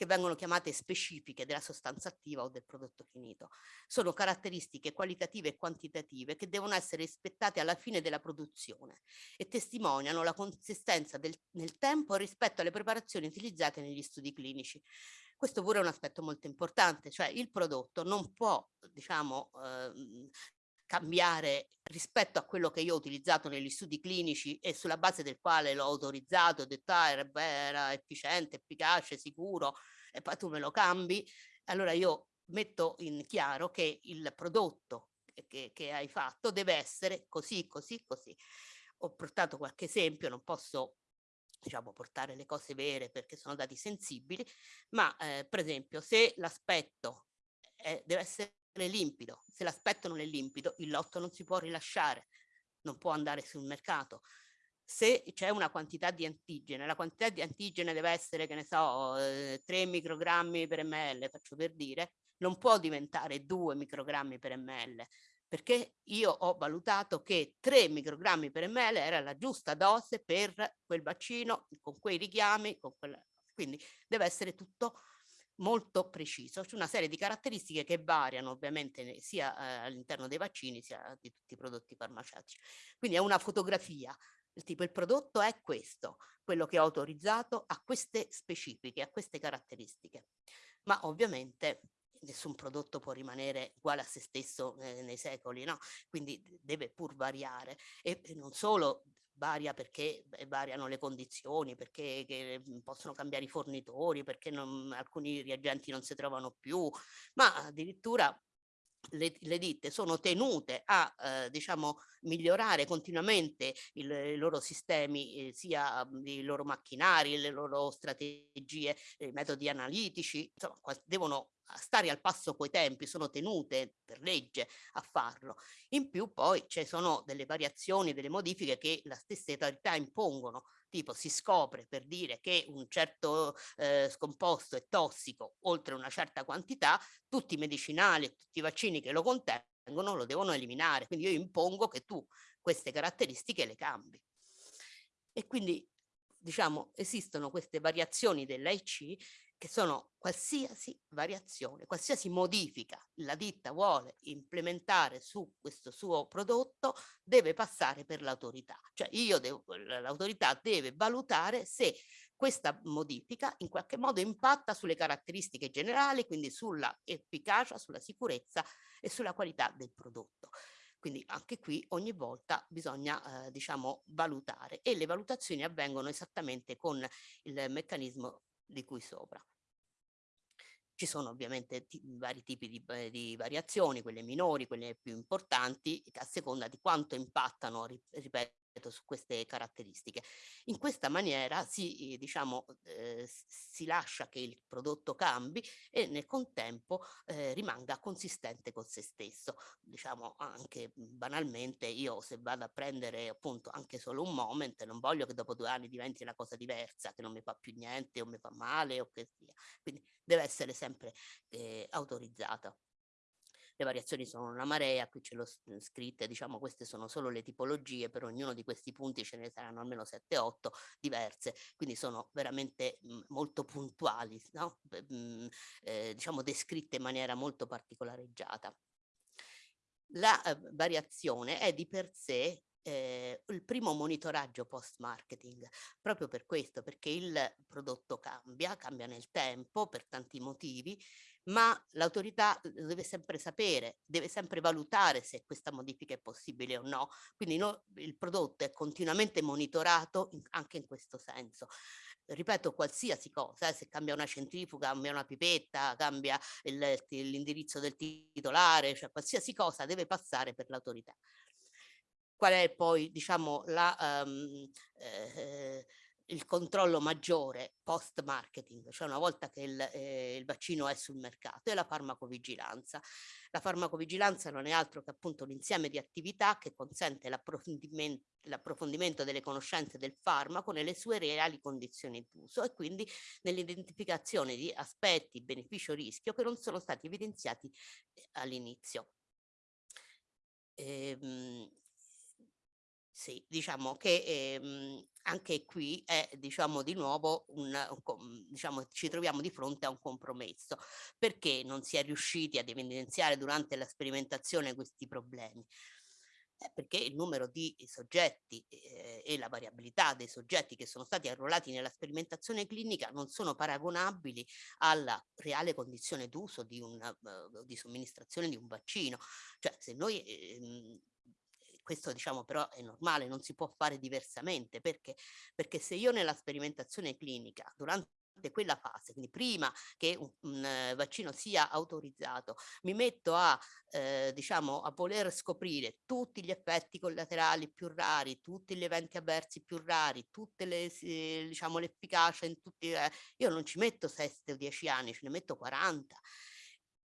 che vengono chiamate specifiche della sostanza attiva o del prodotto finito. Sono caratteristiche qualitative e quantitative che devono essere rispettate alla fine della produzione e testimoniano la consistenza del, nel tempo rispetto alle preparazioni utilizzate negli studi clinici. Questo pure è un aspetto molto importante, cioè il prodotto non può, diciamo, eh, cambiare rispetto a quello che io ho utilizzato negli studi clinici e sulla base del quale l'ho autorizzato, ho detto ah, era, era efficiente, efficace, sicuro, e poi tu me lo cambi, allora io metto in chiaro che il prodotto che, che hai fatto deve essere così, così, così. Ho portato qualche esempio, non posso diciamo, portare le cose vere perché sono dati sensibili, ma eh, per esempio se l'aspetto deve essere limpido, se l'aspetto non è limpido il lotto non si può rilasciare, non può andare sul mercato. Se c'è una quantità di antigene, la quantità di antigene deve essere, che ne so, eh, 3 microgrammi per ml, faccio per dire, non può diventare 2 microgrammi per ml, perché io ho valutato che 3 microgrammi per ml era la giusta dose per quel vaccino, con quei richiami, con quella... quindi deve essere tutto molto preciso. C'è una serie di caratteristiche che variano ovviamente sia eh, all'interno dei vaccini sia di tutti i prodotti farmaceutici. Quindi è una fotografia il tipo il prodotto è questo, quello che ho autorizzato a queste specifiche, a queste caratteristiche. Ma ovviamente nessun prodotto può rimanere uguale a se stesso eh, nei secoli, no? Quindi deve pur variare e, e non solo varia perché variano le condizioni, perché mhmm, possono cambiare i fornitori, perché non, alcuni reagenti non si trovano più, ma addirittura le, le, ditte sono tenute a eh, diciamo migliorare continuamente il, i loro sistemi eh, sia mhmm, i loro macchinari le loro strategie i metodi analitici insomma devono stare al passo coi tempi sono tenute per legge a farlo. In più poi ci sono delle variazioni delle modifiche che la stessa autorità impongono tipo si scopre per dire che un certo eh, scomposto è tossico oltre una certa quantità, tutti i medicinali e tutti i vaccini che lo contengono lo devono eliminare. Quindi io impongo che tu queste caratteristiche le cambi. E quindi diciamo esistono queste variazioni dell'AIC che sono qualsiasi variazione, qualsiasi modifica la ditta vuole implementare su questo suo prodotto deve passare per l'autorità. Cioè io l'autorità deve valutare se questa modifica in qualche modo impatta sulle caratteristiche generali, quindi sulla efficacia, sulla sicurezza e sulla qualità del prodotto. Quindi anche qui ogni volta bisogna eh, diciamo valutare e le valutazioni avvengono esattamente con il meccanismo di cui sopra. Ci sono ovviamente vari tipi di, di, variazioni, quelle minori, quelle più importanti, a seconda di quanto impattano, ripeto, su queste caratteristiche. In questa maniera si, diciamo, eh, si lascia che il prodotto cambi e nel contempo eh, rimanga consistente con se stesso. Diciamo anche banalmente io se vado a prendere appunto anche solo un moment non voglio che dopo due anni diventi una cosa diversa, che non mi fa più niente o mi fa male o che sia. Quindi deve essere sempre eh, autorizzata le variazioni sono una marea, qui ce l'ho scritte, diciamo queste sono solo le tipologie, per ognuno di questi punti ce ne saranno almeno 7-8 diverse, quindi sono veramente mh, molto puntuali, no? mh, eh, diciamo descritte in maniera molto particolareggiata. La eh, variazione è di per sé eh, il primo monitoraggio post marketing proprio per questo perché il prodotto cambia cambia nel tempo per tanti motivi ma l'autorità uhm, deve sempre sapere, deve sempre valutare se questa modifica è possibile o no. Quindi no, il prodotto è continuamente monitorato in, anche in questo senso. Ripeto, qualsiasi cosa, eh, se cambia una centrifuga, cambia una pipetta, cambia l'indirizzo del titolare, cioè qualsiasi cosa deve passare per l'autorità. Qual è poi, diciamo, la... Um, eh, il controllo maggiore post marketing, cioè una volta che il, eh, il, vaccino è sul mercato, è la farmacovigilanza. La farmacovigilanza non è altro che appunto un insieme di attività che consente l'approfondimento, delle conoscenze del farmaco nelle sue reali condizioni d'uso e quindi nell'identificazione di aspetti beneficio-rischio che non sono stati evidenziati eh, all'inizio. Ehm, sì, diciamo che ehm, anche qui è diciamo di nuovo un, un, diciamo ci troviamo di fronte a un compromesso perché non si è riusciti ad evidenziare durante la sperimentazione questi problemi eh, perché il numero di soggetti eh, e la variabilità dei soggetti che sono stati arruolati nella sperimentazione clinica non sono paragonabili alla reale condizione d'uso di, uh, di somministrazione di un vaccino. Cioè se noi eh, questo diciamo però è normale, non si può fare diversamente perché, perché se io nella sperimentazione clinica durante quella fase, quindi prima che un, un vaccino sia autorizzato, mi metto a, eh, diciamo, a voler scoprire tutti gli effetti collaterali più rari, tutti gli eventi avversi più rari, tutte le, eh, diciamo, l'efficacia in tutti, eh, io non ci metto 7 o 10 anni, ce ne metto 40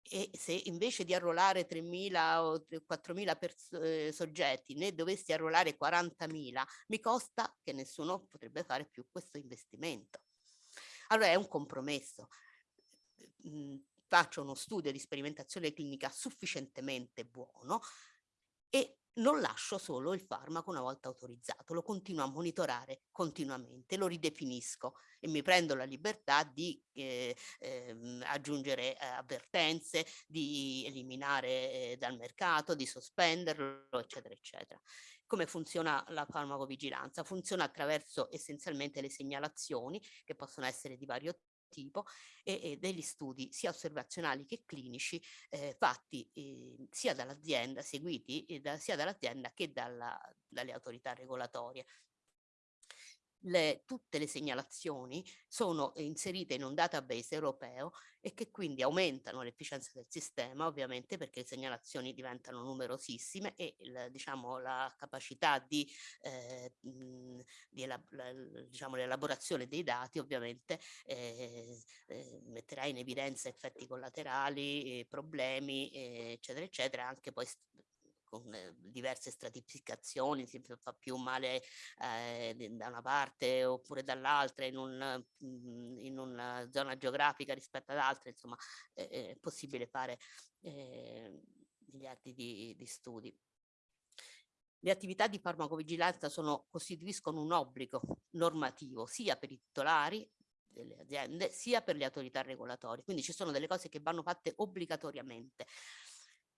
e se invece di arruolare 3.000 o 4.000 eh, soggetti ne dovessi arruolare 40.000, mi costa che nessuno potrebbe fare più questo investimento. Allora è un compromesso. Mm, faccio uno studio di sperimentazione clinica sufficientemente buono e non lascio solo il farmaco una volta autorizzato, lo continuo a monitorare continuamente, lo ridefinisco e mi prendo la libertà di eh, eh, aggiungere eh, avvertenze, di eliminare eh, dal mercato, di sospenderlo, eccetera, eccetera. Come funziona la farmacovigilanza? Funziona attraverso essenzialmente le segnalazioni che possono essere di vario tipo e, e degli studi sia osservazionali che clinici eh, fatti eh, sia dall'azienda, seguiti eh, da, sia dall'azienda che dalla, dalle autorità regolatorie le, tutte le segnalazioni sono inserite in un database europeo e che quindi aumentano l'efficienza del sistema ovviamente perché le segnalazioni diventano numerosissime e il, diciamo, la capacità di, eh, di elab la, diciamo, l'elaborazione dei dati ovviamente eh, eh, metterà in evidenza effetti collaterali, problemi eccetera eccetera anche poi con eh, diverse stratificazioni, si fa più male eh, da una parte oppure dall'altra in, un, mm, in, una zona geografica rispetto ad altre, insomma eh, è possibile fare eh, miliardi di, di studi. Le attività di farmacovigilanza sono, costituiscono un obbligo normativo sia per i titolari delle aziende sia per le autorità regolatorie, quindi ci sono delle cose che vanno fatte obbligatoriamente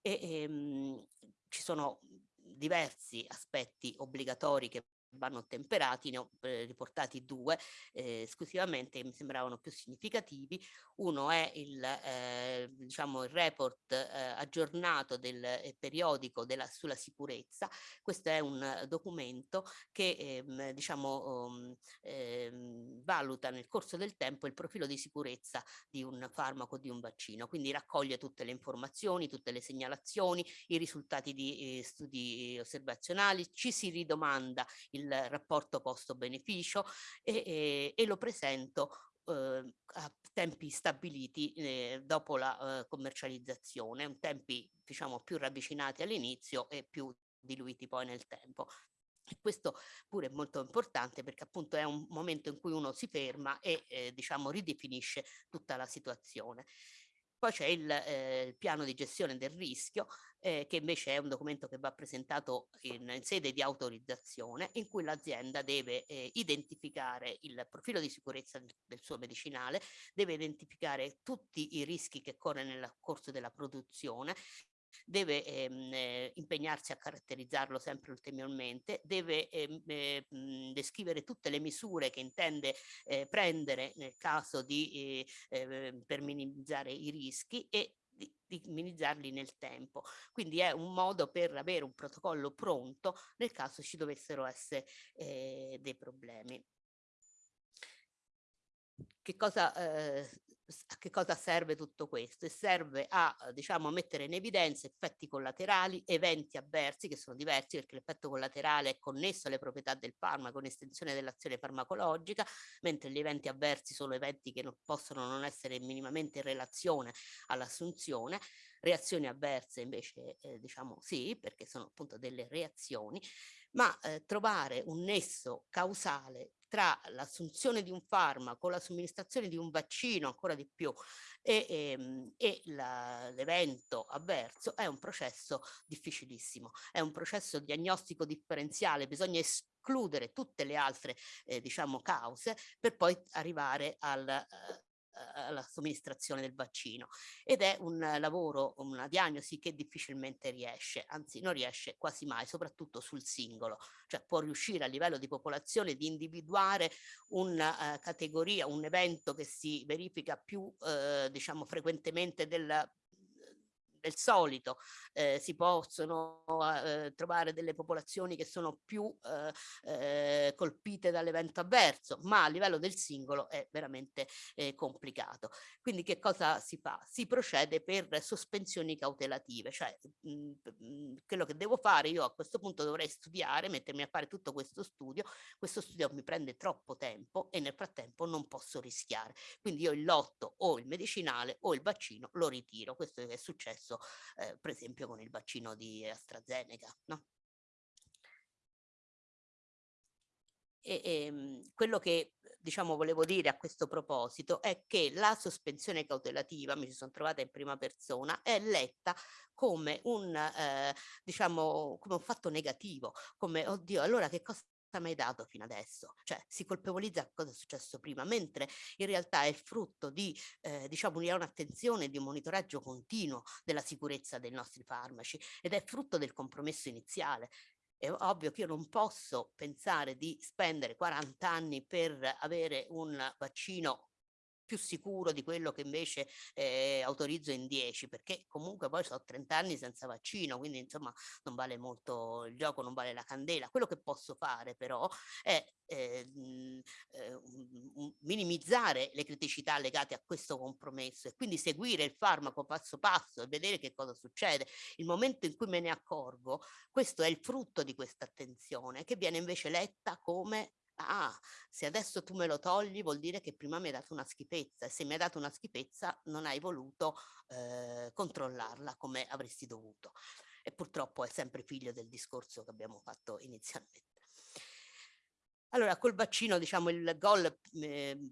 e ehm, ci sono diversi aspetti obbligatori che vanno ottemperati, ne ho eh, riportati due eh, esclusivamente mi sembravano più significativi. Uno è il, eh, diciamo, il report eh, aggiornato del eh, periodico della, sulla sicurezza. Questo è un documento che ehm, diciamo, um, ehm, valuta nel corso del tempo il profilo di sicurezza di un farmaco, di un vaccino, quindi raccoglie tutte le informazioni, tutte le segnalazioni, i risultati di eh, studi osservazionali, ci si ridomanda il il rapporto costo-beneficio e, e, e, lo presento eh, a tempi stabiliti eh, dopo la eh, commercializzazione, tempi diciamo più ravvicinati all'inizio e più diluiti poi nel tempo. Questo pure è molto importante perché appunto è un momento in cui uno si ferma e eh, diciamo ridefinisce tutta la situazione. Poi c'è il, eh, il, piano di gestione del rischio, eh, che invece è un documento che va presentato in, in sede di autorizzazione, in cui l'azienda deve eh, identificare il profilo di sicurezza del, del, suo medicinale, deve identificare tutti i rischi che corre nel corso della produzione, deve ehm, eh, impegnarsi a caratterizzarlo sempre ulteriormente, deve ehm, eh, descrivere tutte le misure che intende eh, prendere nel caso di, eh, ehm, per minimizzare i rischi e di, di, minimizzarli nel tempo. Quindi è un modo per avere un protocollo pronto nel caso ci dovessero essere eh, dei problemi. Che cosa eh, a che cosa serve tutto questo? E serve a diciamo, mettere in evidenza effetti collaterali, eventi avversi che sono diversi perché l'effetto collaterale è connesso alle proprietà del farmaco, un'estensione dell'azione farmacologica, mentre gli eventi avversi sono eventi che non possono non essere minimamente in relazione all'assunzione. Reazioni avverse invece eh, diciamo sì, perché sono appunto delle reazioni, ma eh, trovare un nesso causale tra l'assunzione di un farmaco, la somministrazione di un vaccino ancora di più e, ehm, e, e l'evento avverso è un processo difficilissimo, è un processo diagnostico differenziale, bisogna escludere tutte le altre eh, diciamo cause per poi arrivare al, eh, alla somministrazione del vaccino ed è un lavoro, una diagnosi che difficilmente riesce, anzi non riesce quasi mai, soprattutto sul singolo, cioè può riuscire a livello di popolazione di individuare una uh, categoria, un evento che si verifica più uh, diciamo frequentemente del del solito, eh, si possono eh, trovare delle popolazioni che sono più eh, colpite dall'evento avverso, ma a livello del singolo è veramente eh, complicato. Quindi che cosa si fa? Si procede per sospensioni cautelative, cioè mh, mm, mh, mm, quello che devo fare io a questo punto dovrei studiare, mettermi a fare tutto questo studio, questo studio mi prende troppo tempo e nel frattempo non posso rischiare. Quindi io il lotto o il medicinale o il vaccino lo ritiro. Questo è successo eh, per esempio con il vaccino di AstraZeneca. No? E, e, ehm, quello che diciamo volevo dire a questo proposito è che la sospensione cautelativa, mi ci sono trovata in prima persona, è letta come un, eh, diciamo, come un fatto negativo, come oddio, allora che cosa mi hai dato fino adesso? Cioè si colpevolizza cosa è successo prima, mentre in realtà è frutto di, eh, diciamo, un'attenzione, di un monitoraggio continuo della sicurezza dei nostri farmaci ed è frutto del compromesso iniziale. È ovvio che io non posso pensare di spendere 40 anni per avere un vaccino più sicuro di quello che invece eh, autorizzo in 10 perché comunque poi sono 30 anni senza vaccino quindi insomma non vale molto il gioco non vale la candela. Quello che posso fare però è eh, eh, minimizzare le criticità legate a questo compromesso e quindi seguire il farmaco passo passo e vedere che cosa succede. Il momento in cui me ne accorgo questo è il frutto di questa attenzione che viene invece letta come ah, se adesso tu me lo togli vuol dire che prima mi hai dato una schifezza e se mi hai dato una schifezza non hai voluto eh, controllarla come avresti dovuto. E purtroppo è sempre figlio del discorso che abbiamo fatto inizialmente. Allora, col vaccino, diciamo, il gol eh,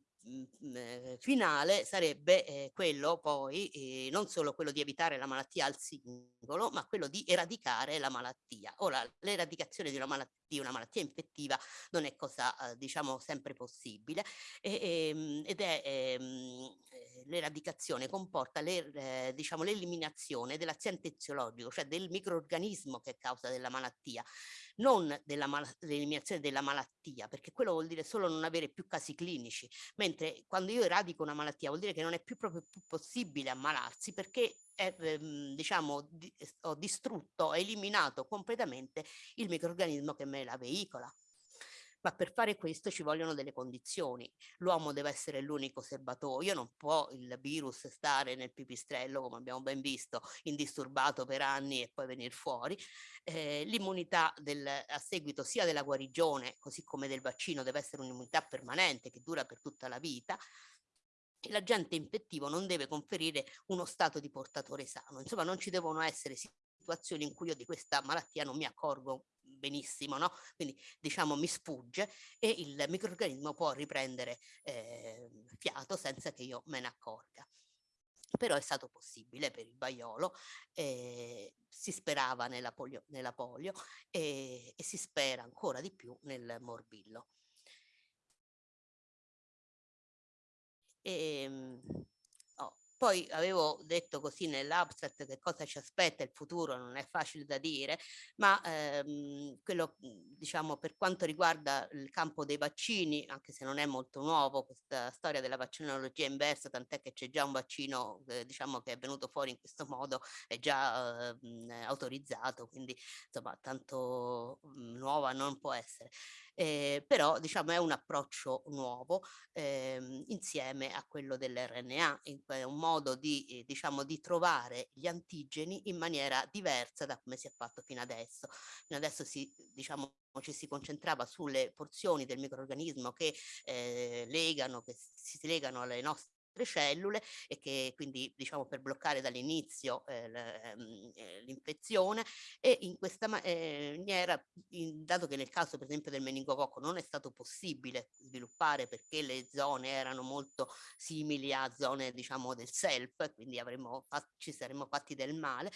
eh, finale sarebbe eh, quello poi eh, non solo quello di evitare la malattia al singolo ma quello di eradicare la malattia. Ora l'eradicazione di una malattia una malattia infettiva non è cosa eh, diciamo sempre possibile e, e, ehm, ed è ehm, eh, l'eradicazione comporta le, diciamo l'eliminazione dell'aziente eziologico cioè del microorganismo che è causa della malattia non dell'eliminazione della malattia, perché quello vuol dire solo non avere più casi clinici, mentre quando io eradico una malattia vuol dire che non è più proprio più possibile ammalarsi perché è, ehm, diciamo, di, ho distrutto, ho eliminato completamente il microorganismo che me la veicola ma per fare questo ci vogliono delle condizioni. L'uomo deve essere l'unico serbatoio, non può il virus stare nel pipistrello, come abbiamo ben visto, indisturbato per anni e poi venire fuori. Eh, L'immunità a seguito sia della guarigione, così come del vaccino, deve essere un'immunità permanente che dura per tutta la vita l'agente infettivo non deve conferire uno stato di portatore sano. Insomma, non ci devono essere situazioni in cui io di questa malattia non mi accorgo benissimo, no? Quindi diciamo mi sfugge e il microorganismo può riprendere eh, fiato senza che io me ne accorga. Però è stato possibile per il vaiolo, eh, si sperava nella polio, nella polio e, e si spera ancora di più nel morbillo. E, ehm, poi avevo detto così nell'abstract che cosa ci aspetta il futuro, non è facile da dire, ma ehm, quello mhmm, diciamo per quanto riguarda il campo dei vaccini, anche se non è molto nuovo questa storia della vaccinologia inversa, tant'è che c'è già un vaccino eh, diciamo che è venuto fuori in questo modo, è già eh, autorizzato, quindi insomma tanto mh, mhmm, nuova non può essere eh, però diciamo è un approccio nuovo eh, insieme a quello dell'RNA, è un modo di, eh, diciamo, di trovare gli antigeni in maniera diversa da come si è fatto fino adesso. Fino adesso si, diciamo, ci si concentrava sulle porzioni del microorganismo che eh, legano, che si legano alle nostre cellule e che quindi diciamo per bloccare dall'inizio eh, ehm, eh, l'infezione e in questa maniera, in, dato che nel caso per esempio del meningococco non è stato possibile sviluppare perché le zone erano molto simili a zone diciamo del self, quindi avremmo ci saremmo fatti del male,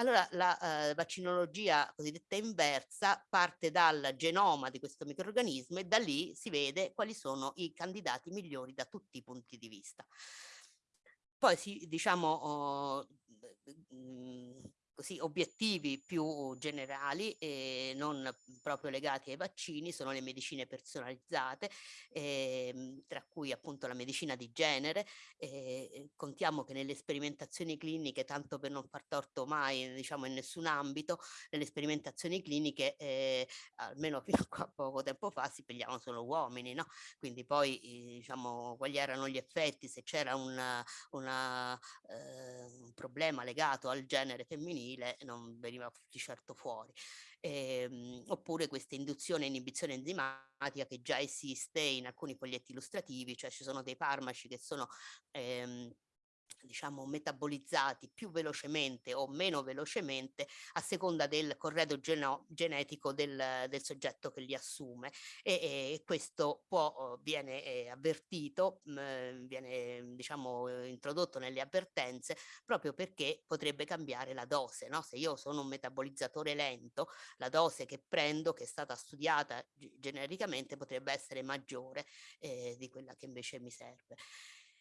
allora la eh, vaccinologia cosiddetta inversa parte dal genoma di questo microorganismo e da lì si vede quali sono i candidati migliori da tutti i punti di vista. Poi si, diciamo, oh, così, obiettivi più generali e non proprio legati ai vaccini sono le medicine personalizzate, eh, tra cui appunto la medicina di genere. Eh, contiamo che nelle sperimentazioni cliniche, tanto per non far torto mai diciamo in nessun ambito, nelle sperimentazioni cliniche, eh, almeno fino a poco tempo fa, si pigliavano solo uomini, no? Quindi poi diciamo quali erano gli effetti, se c'era eh, un problema legato al genere femminile femminile non veniva di certo fuori. Eh, oppure questa induzione e inibizione enzimatica che già esiste in alcuni foglietti illustrativi, cioè ci sono dei farmaci che sono ehm, diciamo metabolizzati più velocemente o meno velocemente a seconda del corredo genetico del, del, soggetto che li assume e, e questo può, viene eh, avvertito, mh, mm, viene diciamo introdotto nelle avvertenze proprio perché potrebbe cambiare la dose, no? se io sono un metabolizzatore lento la dose che prendo che è stata studiata genericamente potrebbe essere maggiore eh, di quella che invece mi serve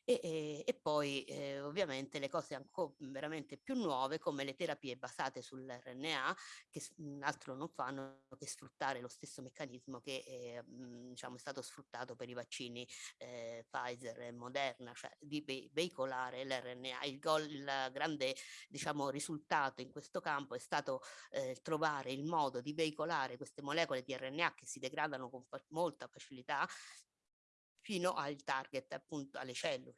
e, e, e poi eh, ovviamente le cose ancora veramente più nuove come le terapie basate sull'RNA che mhmm, altro non fanno che sfruttare lo stesso meccanismo che eh, diciamo, è stato sfruttato per i vaccini eh, Pfizer e Moderna, cioè di ve veicolare l'RNA. Il, il grande diciamo, risultato in questo campo è stato eh, trovare il modo di veicolare queste molecole di RNA che si degradano con molta facilità fino al target, appunto alle cellule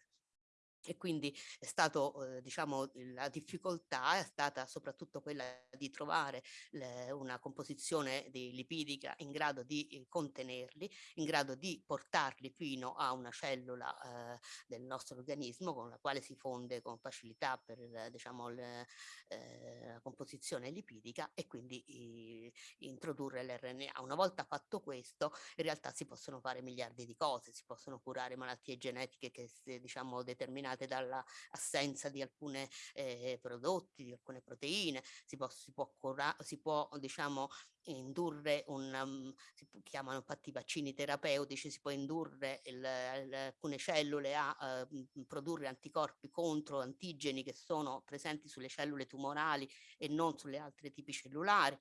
e quindi è stato, eh, diciamo, la difficoltà è stata soprattutto quella di trovare le, una composizione di lipidica in grado di eh, contenerli, in grado di portarli fino a una cellula eh, del nostro organismo con la quale si fonde con facilità per diciamo, le, la composizione lipidica e quindi introdurre l'RNA. Una volta fatto questo in realtà si possono fare miliardi di cose, si possono curare malattie genetiche che diciamo determinate determinate dall'assenza di alcuni eh, prodotti, di alcune proteine, si può, si può, si può diciamo, indurre un, um, si chiamano infatti vaccini terapeutici, si può indurre il, il, alcune cellule a uh, produrre anticorpi contro antigeni che sono presenti sulle cellule tumorali e non sulle altre tipi cellulari,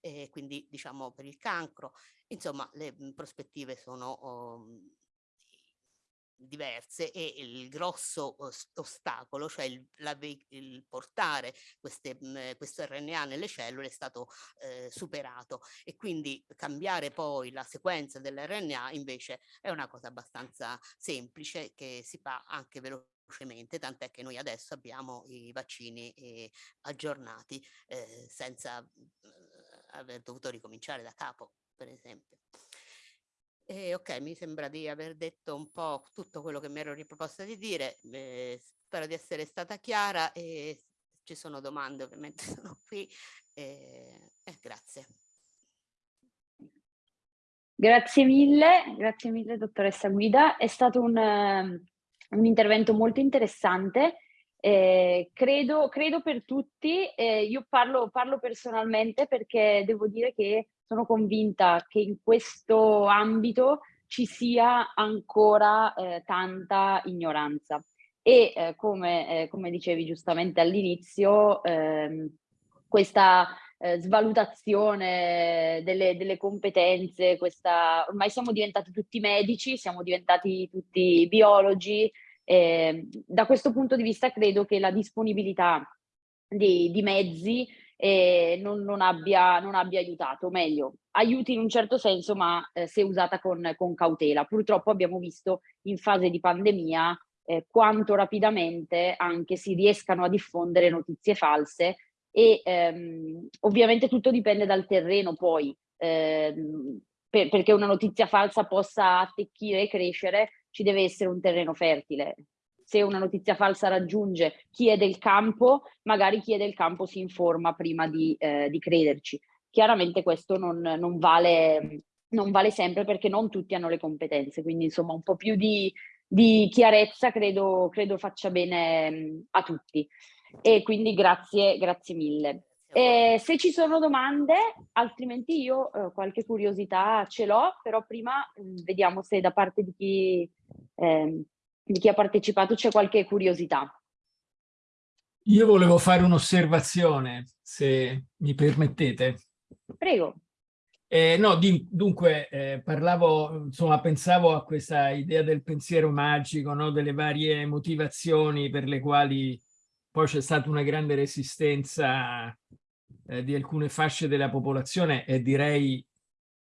eh, quindi diciamo per il cancro. Insomma, le prospettive sono um, diverse e il grosso ostacolo, cioè il, la, il portare queste, mh, questo RNA nelle cellule è stato eh, superato e quindi cambiare poi la sequenza dell'RNA invece è una cosa abbastanza semplice che si fa anche velocemente tant'è che noi adesso abbiamo i vaccini eh, aggiornati eh, senza eh, aver dovuto ricominciare da capo, per esempio. E ok, mi sembra di aver detto un po' tutto quello che mi ero riproposta di dire, eh, spero di essere stata chiara e ci sono domande ovviamente sono qui e eh, grazie. Grazie mille, grazie mille dottoressa Guida, è stato un, un intervento molto interessante, eh, credo, credo, per tutti, eh, io parlo, parlo personalmente perché devo dire che sono convinta che in questo ambito ci sia ancora eh, tanta ignoranza. E eh, come, eh, come, dicevi giustamente all'inizio, ehm, questa eh, svalutazione delle, delle, competenze, questa, ormai siamo diventati tutti medici, siamo diventati tutti biologi, ehm, da questo punto di vista credo che la disponibilità di, di mezzi eh, non, non, abbia, non, abbia, aiutato, meglio, aiuti in un certo senso, ma eh, se usata con, con, cautela. Purtroppo abbiamo visto in fase di pandemia eh, quanto rapidamente anche si riescano a diffondere notizie false e ehm, ovviamente tutto dipende dal terreno poi, ehm, per, perché una notizia falsa possa attecchire e crescere ci deve essere un terreno fertile se una notizia falsa raggiunge chi è del campo, magari chi è del campo si informa prima di, eh, di crederci. Chiaramente questo non, non, vale, non, vale, sempre perché non tutti hanno le competenze, quindi insomma un po' più di, di chiarezza credo, credo, faccia bene mm, a tutti. E quindi grazie, grazie mille. Eh, se ci sono domande, altrimenti io eh, qualche curiosità ce l'ho, però prima mh, mm, vediamo se da parte di chi eh, di chi ha partecipato c'è qualche curiosità. Io volevo fare un'osservazione, se mi permettete. Prego. Eh, no, di, dunque, eh, parlavo, insomma, pensavo a questa idea del pensiero magico, no? delle varie motivazioni per le quali poi c'è stata una grande resistenza eh, di alcune fasce della popolazione e direi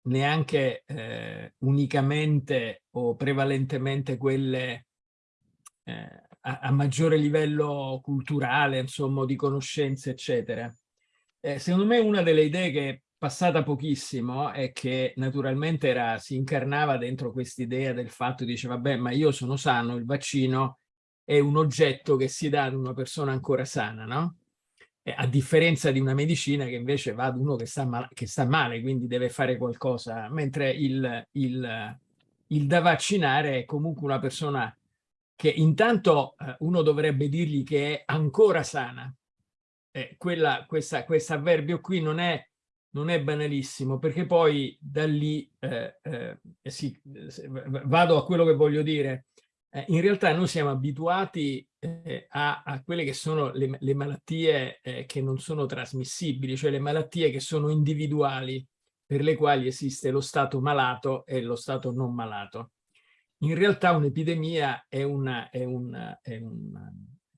neanche eh, unicamente o prevalentemente quelle eh, a, a, maggiore livello culturale, insomma, di conoscenze, eccetera. Eh, secondo me una delle idee che è passata pochissimo è che naturalmente era, si incarnava dentro quest'idea del fatto, dice vabbè ma io sono sano, il vaccino è un oggetto che si dà ad una persona ancora sana, no? Eh, a differenza di una medicina che invece va ad uno che sta, mal che sta male, quindi deve fare qualcosa, mentre il, il, il, da vaccinare è comunque una persona che intanto eh, uno dovrebbe dirgli che è ancora sana. Eh, quella, questa, questo avverbio qui non è, non è banalissimo, perché poi da lì eh, eh, sì, vado a quello che voglio dire eh, in realtà noi siamo abituati eh, a, a, quelle che sono le, le malattie che non sono trasmissibili, cioè le malattie che sono individuali, per le quali esiste lo stato malato e lo stato non malato. In realtà un'epidemia è, una, è, una, è, una,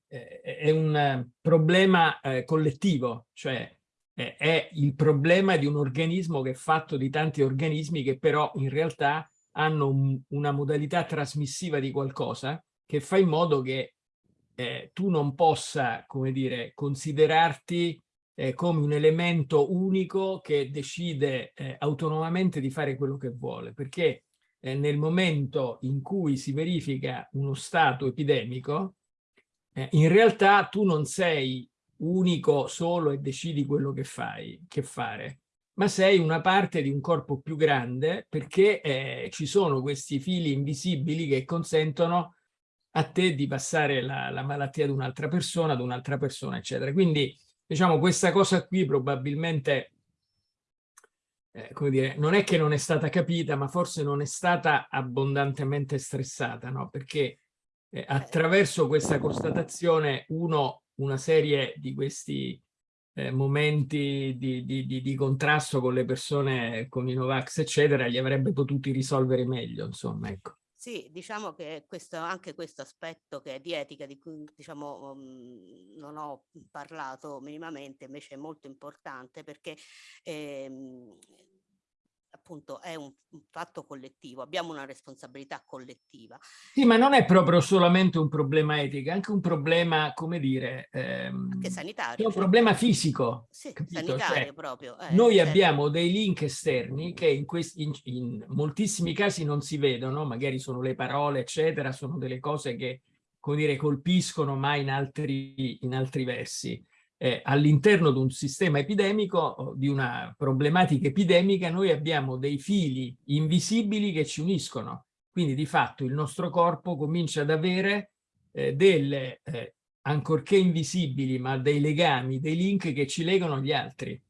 è, un problema eh, collettivo, cioè è il problema di un organismo che è fatto di tanti organismi che però in realtà hanno un, una modalità trasmissiva di qualcosa che fa in modo che eh, tu non possa, come dire, considerarti eh, come un elemento unico che decide eh, autonomamente di fare quello che vuole, perché eh, nel momento in cui si verifica uno stato epidemico, eh, in realtà tu non sei unico solo e decidi quello che fai, che fare, ma sei una parte di un corpo più grande perché eh, ci sono questi fili invisibili che consentono a te di passare la, la malattia ad un'altra persona, ad un'altra persona, eccetera. Quindi, diciamo, questa cosa qui probabilmente, eh, come dire, non è che non è stata capita, ma forse non è stata abbondantemente stressata, no? Perché eh, attraverso questa constatazione uno, una serie di questi eh, momenti di, di, di, di, contrasto con le persone, con i Novax, eccetera, li avrebbe potuti risolvere meglio, insomma, ecco. Sì, diciamo che questo, anche questo aspetto che è di etica, di cui diciamo, um, non ho parlato minimamente, invece è molto importante perché ehm, appunto è un, un, fatto collettivo, abbiamo una responsabilità collettiva. Sì, ma non è proprio solamente un problema etico, è anche un problema, come dire, ehm, anche sanitario. È un cioè. problema fisico. Sì, sanitario cioè, proprio. Eh, noi certo. abbiamo dei link esterni che in, questi, in, in moltissimi casi non si vedono, magari sono le parole, eccetera, sono delle cose che, come dire, colpiscono, ma in altri, in altri versi eh, all'interno di un sistema epidemico, di una problematica epidemica, noi abbiamo dei fili invisibili che ci uniscono. Quindi di fatto il nostro corpo comincia ad avere eh, delle, eh, ancorché invisibili, ma dei legami, dei link che ci legano agli altri.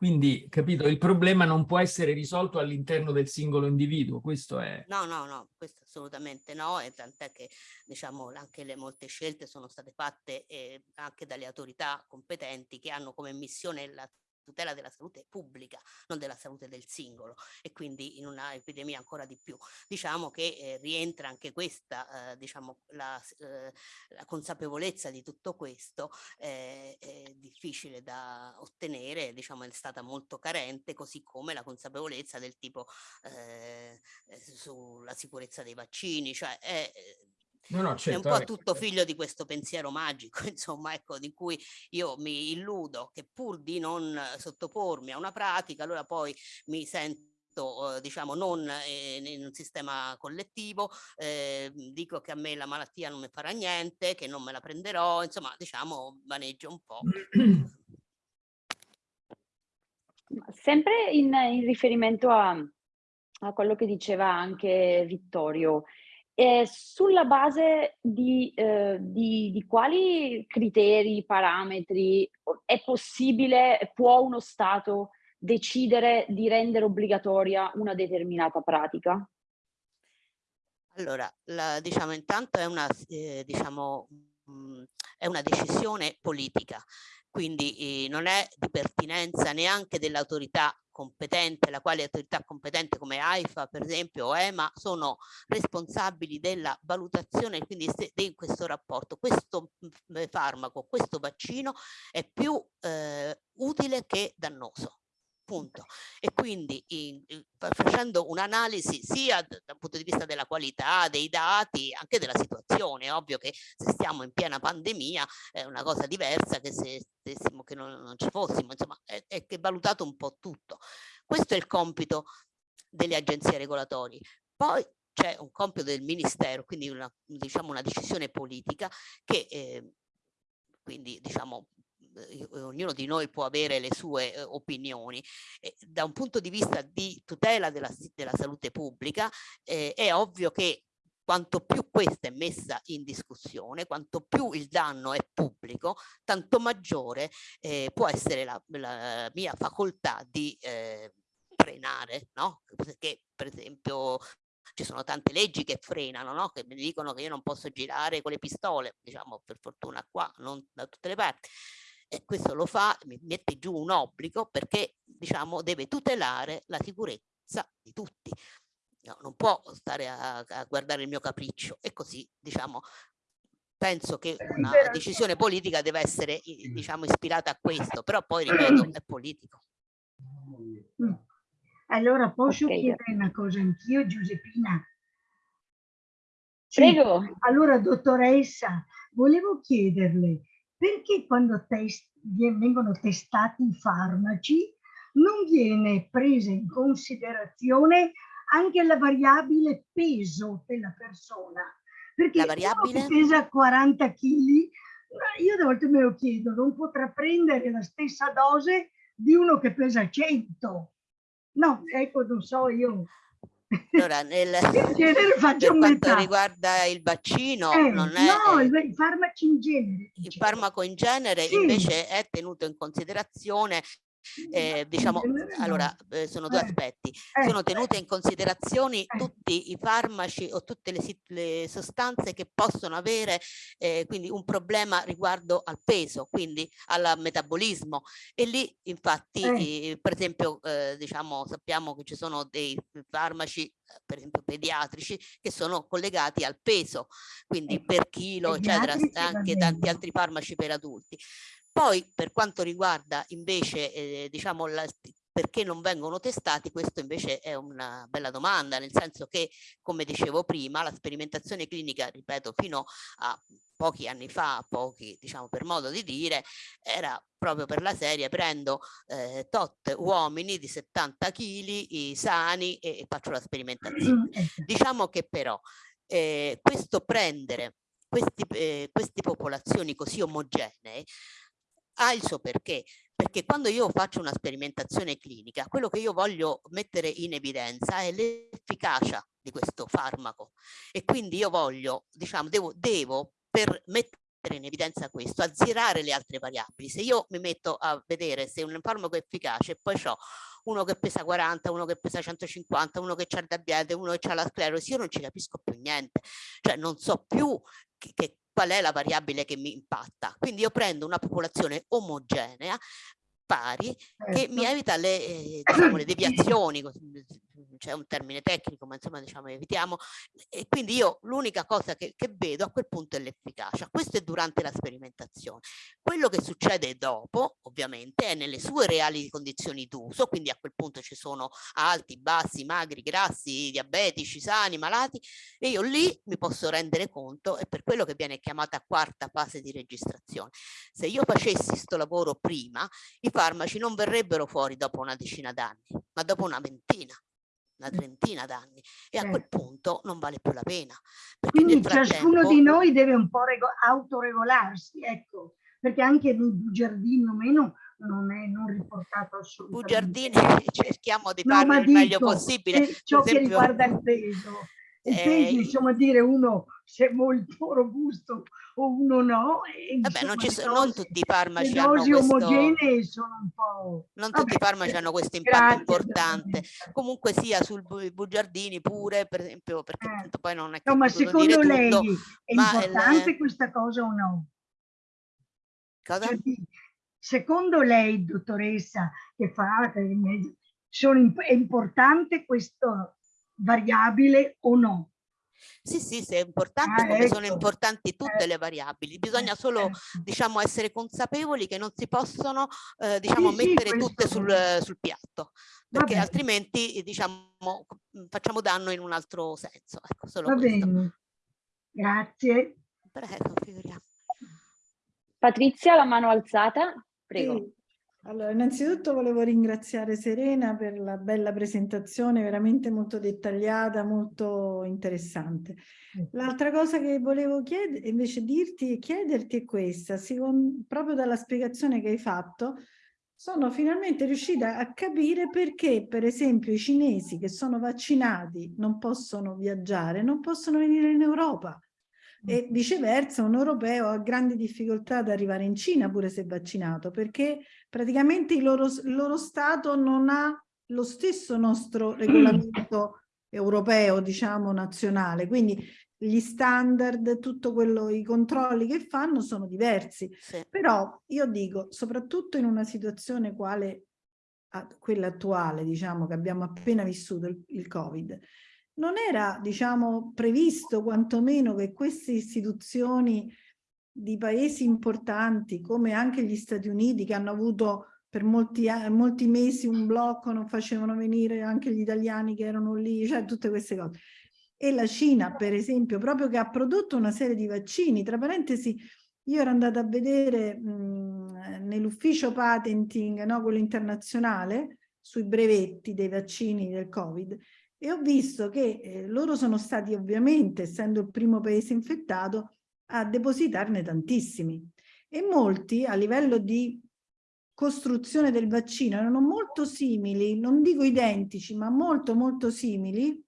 Quindi, capito, il problema non può essere risolto all'interno del singolo individuo, questo è... No, no, no, questo assolutamente no, e tant'è che, diciamo, anche le molte scelte sono state fatte eh, anche dalle autorità competenti che hanno come missione tutela della salute pubblica, non della salute del singolo e quindi in una epidemia ancora di più. Diciamo che eh, rientra anche questa, eh, diciamo, la, eh, la, consapevolezza di tutto questo è difficile da ottenere, diciamo è stata molto carente, così come la consapevolezza del tipo eh, sulla sicurezza dei vaccini, cioè è, No, no, certo, è un certo, po' tutto figlio di questo pensiero magico, insomma, ecco, di cui io mi illudo che pur di non sottopormi a una pratica, allora poi mi sento eh, diciamo non eh, in un sistema collettivo, eh, dico che a me la malattia non mi farà niente, che non me la prenderò, insomma diciamo vaneggio un po'. Sempre in, in riferimento a, a, quello che diceva anche Vittorio, eh, sulla base di, eh, di, di, quali criteri, parametri è possibile, può uno Stato decidere di rendere obbligatoria una determinata pratica? Allora, la, diciamo, intanto è una, eh, diciamo, mh, è una decisione politica, quindi eh, non è di pertinenza neanche dell'autorità competente, la quale autorità competente come AIFA per esempio o EMA sono responsabili della valutazione quindi di questo rapporto. Questo mm, farmaco, questo vaccino è più eh, utile che dannoso punto. E quindi in, in, facendo un'analisi sia dal punto di vista della qualità dei dati, anche della situazione, è ovvio che se stiamo in piena pandemia è una cosa diversa che se stessimo che non, non ci fossimo, insomma è, è valutato un po' tutto. Questo è il compito delle agenzie regolatori. Poi c'è un compito del ministero, quindi una, diciamo una decisione politica che eh, quindi diciamo ognuno di noi può avere le sue eh, opinioni. E da un punto di vista di tutela della, della salute pubblica eh, è ovvio che quanto più questa è messa in discussione, quanto più il danno è pubblico, tanto maggiore eh, può essere la, la, mia facoltà di eh, frenare, no? Perché per esempio ci sono tante leggi che frenano, no? che mi dicono che io non posso girare con le pistole, diciamo per fortuna qua, non da tutte le parti e questo lo fa, mi mette giù un obbligo perché diciamo deve tutelare la sicurezza di tutti. No, non può stare a, a, guardare il mio capriccio e così diciamo penso che una decisione politica deve essere diciamo ispirata a questo però poi ripeto è politico mm. allora posso okay. chiedere una cosa anch'io Giuseppina sì. prego allora dottoressa volevo chiederle perché quando test, vengono testati i farmaci non viene presa in considerazione anche la variabile peso della persona. Perché la variabile? pesa 40 kg, io a volte me lo chiedo, non potrà prendere la stessa dose di uno che pesa 100. No, ecco, non so io. Allora, nel, per quanto riguarda il vaccino, eh, non è, no, eh, i farmaci in genere. Il farmaco in genere sì. invece è tenuto in considerazione eh, diciamo, allora, eh, sono due eh, aspetti. Eh, sono tenute in considerazione eh. tutti i farmaci o tutte le, le sostanze che possono avere eh, quindi un problema riguardo al peso, quindi al metabolismo. E lì infatti, per esempio, diciamo, sappiamo che ci sono dei farmaci per esempio pediatrici che sono collegati al peso quindi per chilo eccetera anche tanti altri farmaci per adulti poi per quanto riguarda invece eh, diciamo la, perché non vengono testati, questo invece è una bella domanda, nel senso che, come dicevo prima, la sperimentazione clinica, ripeto, fino a pochi anni fa, pochi diciamo per modo di dire, era proprio per la serie, prendo eh, tot uomini di 70 kg sani e, e, faccio la sperimentazione. Diciamo che però eh, questo prendere questi, eh, queste popolazioni così omogenee ha il suo perché, perché quando io faccio una sperimentazione clinica, quello che io voglio mettere in evidenza è l'efficacia di questo farmaco e quindi io voglio, diciamo, devo, devo per mettere in evidenza questo, azzerare le altre variabili. Se io mi metto a vedere se un farmaco è efficace poi ho uno che pesa 40, uno che pesa 150, uno che ha il diabete, uno che ha la sclerosi, io non ci capisco più niente, cioè non so più che, che qual è la variabile che mi impatta. Quindi io prendo una popolazione omogenea, pari, che mi certo. evita le, eh, diciamo, le deviazioni, c'è un termine tecnico, ma insomma diciamo evitiamo, e quindi io l'unica cosa che, che, vedo a quel punto è l'efficacia. Questo è durante la sperimentazione. Quello che succede dopo, ovviamente, è nelle sue reali condizioni d'uso, quindi a quel punto ci sono alti, bassi, magri, grassi, diabetici, sani, malati, e io lì mi posso rendere conto, è per quello che viene chiamata quarta fase di registrazione. Se io facessi questo lavoro prima, i farmaci non verrebbero fuori dopo una decina d'anni, ma dopo una ventina una trentina d'anni e a quel punto non vale più la pena. Quindi ciascuno di noi deve un po' autoregolarsi, ecco, perché anche nei bugiardini o meno non è non riportato assolutamente. Bugiardini cerchiamo di farlo no, il dico, meglio possibile. Ciò esempio, che riguarda il peso. Il eh, insomma, dire uno se è molto robusto o uno no. E, vabbè, non, ci sono, non tutti i farmaci dosi questo, omogenee sono un po'... Non tutti vabbè, i farmaci hanno questo impatto grazie, importante. Comunque sia sul bugiardini pure, per esempio, perché eh. poi non è che no, ma secondo lei tutto, è importante il, questa cosa o no? Cosa? Cioè, secondo lei, dottoressa, che fa, sono, è importante questa variabile o no? Sì, sì, se è importante, ah, come ecco. sono importanti tutte eh, le variabili. Bisogna solo, ecco. diciamo, essere consapevoli che non si possono, eh, diciamo, sì, mettere sì, tutte sul, sul, piatto, perché altrimenti, diciamo, facciamo danno in un altro senso. Ecco, solo Va questo. bene, grazie. Prego, figuriamo. Patrizia, la mano alzata, prego. Sì. Allora, innanzitutto volevo ringraziare Serena per la bella presentazione, veramente molto dettagliata, molto interessante. L'altra cosa che volevo invece dirti e chiederti è questa, secondo, proprio dalla spiegazione che hai fatto, sono finalmente riuscita a capire perché, per esempio, i cinesi che sono vaccinati non possono viaggiare, non possono venire in Europa e viceversa un europeo ha grandi difficoltà ad arrivare in Cina pure se vaccinato perché praticamente il loro, il loro Stato non ha lo stesso nostro regolamento europeo, diciamo nazionale, quindi gli standard, tutto quello, i controlli che fanno sono diversi. Sì. Però io dico, soprattutto in una situazione quale quella attuale, diciamo, che abbiamo appena vissuto il, il Covid, non era, diciamo, previsto quantomeno che queste istituzioni di paesi importanti, come anche gli Stati Uniti, che hanno avuto per molti, molti mesi un blocco, non facevano venire anche gli italiani che erano lì, cioè tutte queste cose. E la Cina, per esempio, proprio che ha prodotto una serie di vaccini, tra parentesi, io ero andata a vedere nell'ufficio patenting, no, quello internazionale, sui brevetti dei vaccini del Covid, e ho visto che eh, loro sono stati ovviamente, essendo il primo paese infettato, a depositarne tantissimi. E molti a livello di costruzione del vaccino erano molto simili, non dico identici, ma molto molto simili,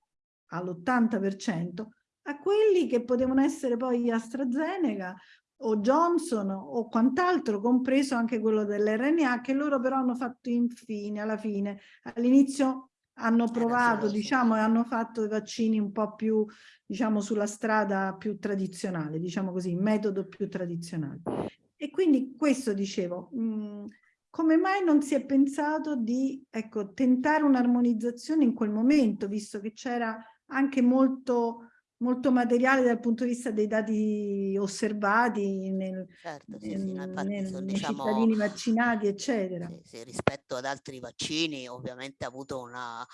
all'80%, a quelli che potevano essere poi AstraZeneca o Johnson o quant'altro, compreso anche quello dell'RNA, che loro però hanno fatto infine, alla fine. All'inizio hanno provato, diciamo, e hanno fatto i vaccini un po' più, diciamo, sulla strada più tradizionale, diciamo così, metodo più tradizionale. E quindi questo dicevo, mh, mm, come mai non si è pensato di, ecco, tentare un'armonizzazione in quel momento, visto che c'era anche molto molto materiale dal punto di vista dei dati osservati nel, certo, sì, sì, no, infatti, nel, nei diciamo, cittadini vaccinati, eccetera. Sì, rispetto ad altri vaccini, ovviamente ha avuto una,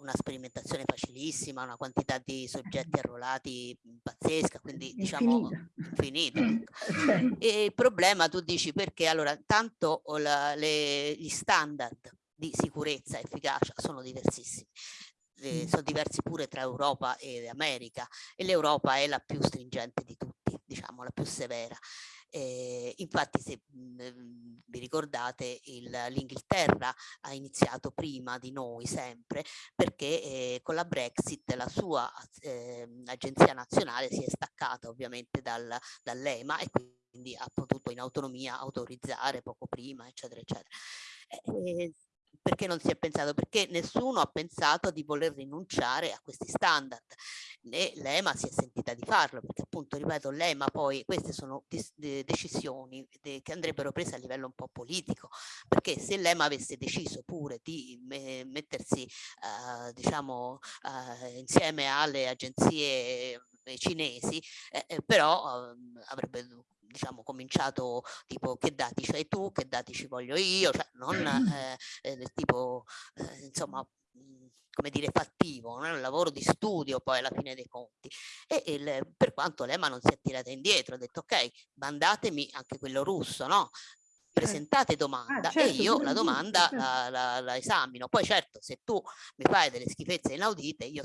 una sperimentazione facilissima, una quantità di soggetti arruolati pazzesca, quindi diciamo infinita. Ecco. e il problema tu dici perché allora intanto la, le, gli standard di sicurezza e efficacia sono diversissimi eh, sono diversi pure tra Europa e America e l'Europa è la più stringente di tutti, diciamo la più severa. Eh, infatti se mh, vi ricordate l'Inghilterra ha iniziato prima di noi sempre perché eh, con la Brexit la sua eh, agenzia nazionale si è staccata ovviamente dal, dall'EMA e quindi ha potuto in autonomia autorizzare poco prima eccetera eccetera. Eh, perché non si è pensato? Perché nessuno ha pensato di voler rinunciare a questi standard, né l'EMA si è sentita di farlo, perché appunto, ripeto, l'EMA poi, queste sono decisioni che andrebbero prese a livello un po' politico, perché se l'EMA avesse deciso pure di mettersi, uh, diciamo, uh, insieme alle agenzie cinesi, eh, eh però uh, avrebbe diciamo cominciato tipo che dati c'hai tu, che dati ci voglio io, cioè non eh, eh, tipo eh, insomma mhmm, come dire fattivo, non è un lavoro di studio poi alla fine dei conti. E il, per quanto l'EMA non si è tirata indietro ha detto ok mandatemi anche quello russo no? Certo. presentate domanda ah, certo, e io la domanda certo. la, la, la, esamino. Poi certo se tu mi fai delle schifezze inaudite io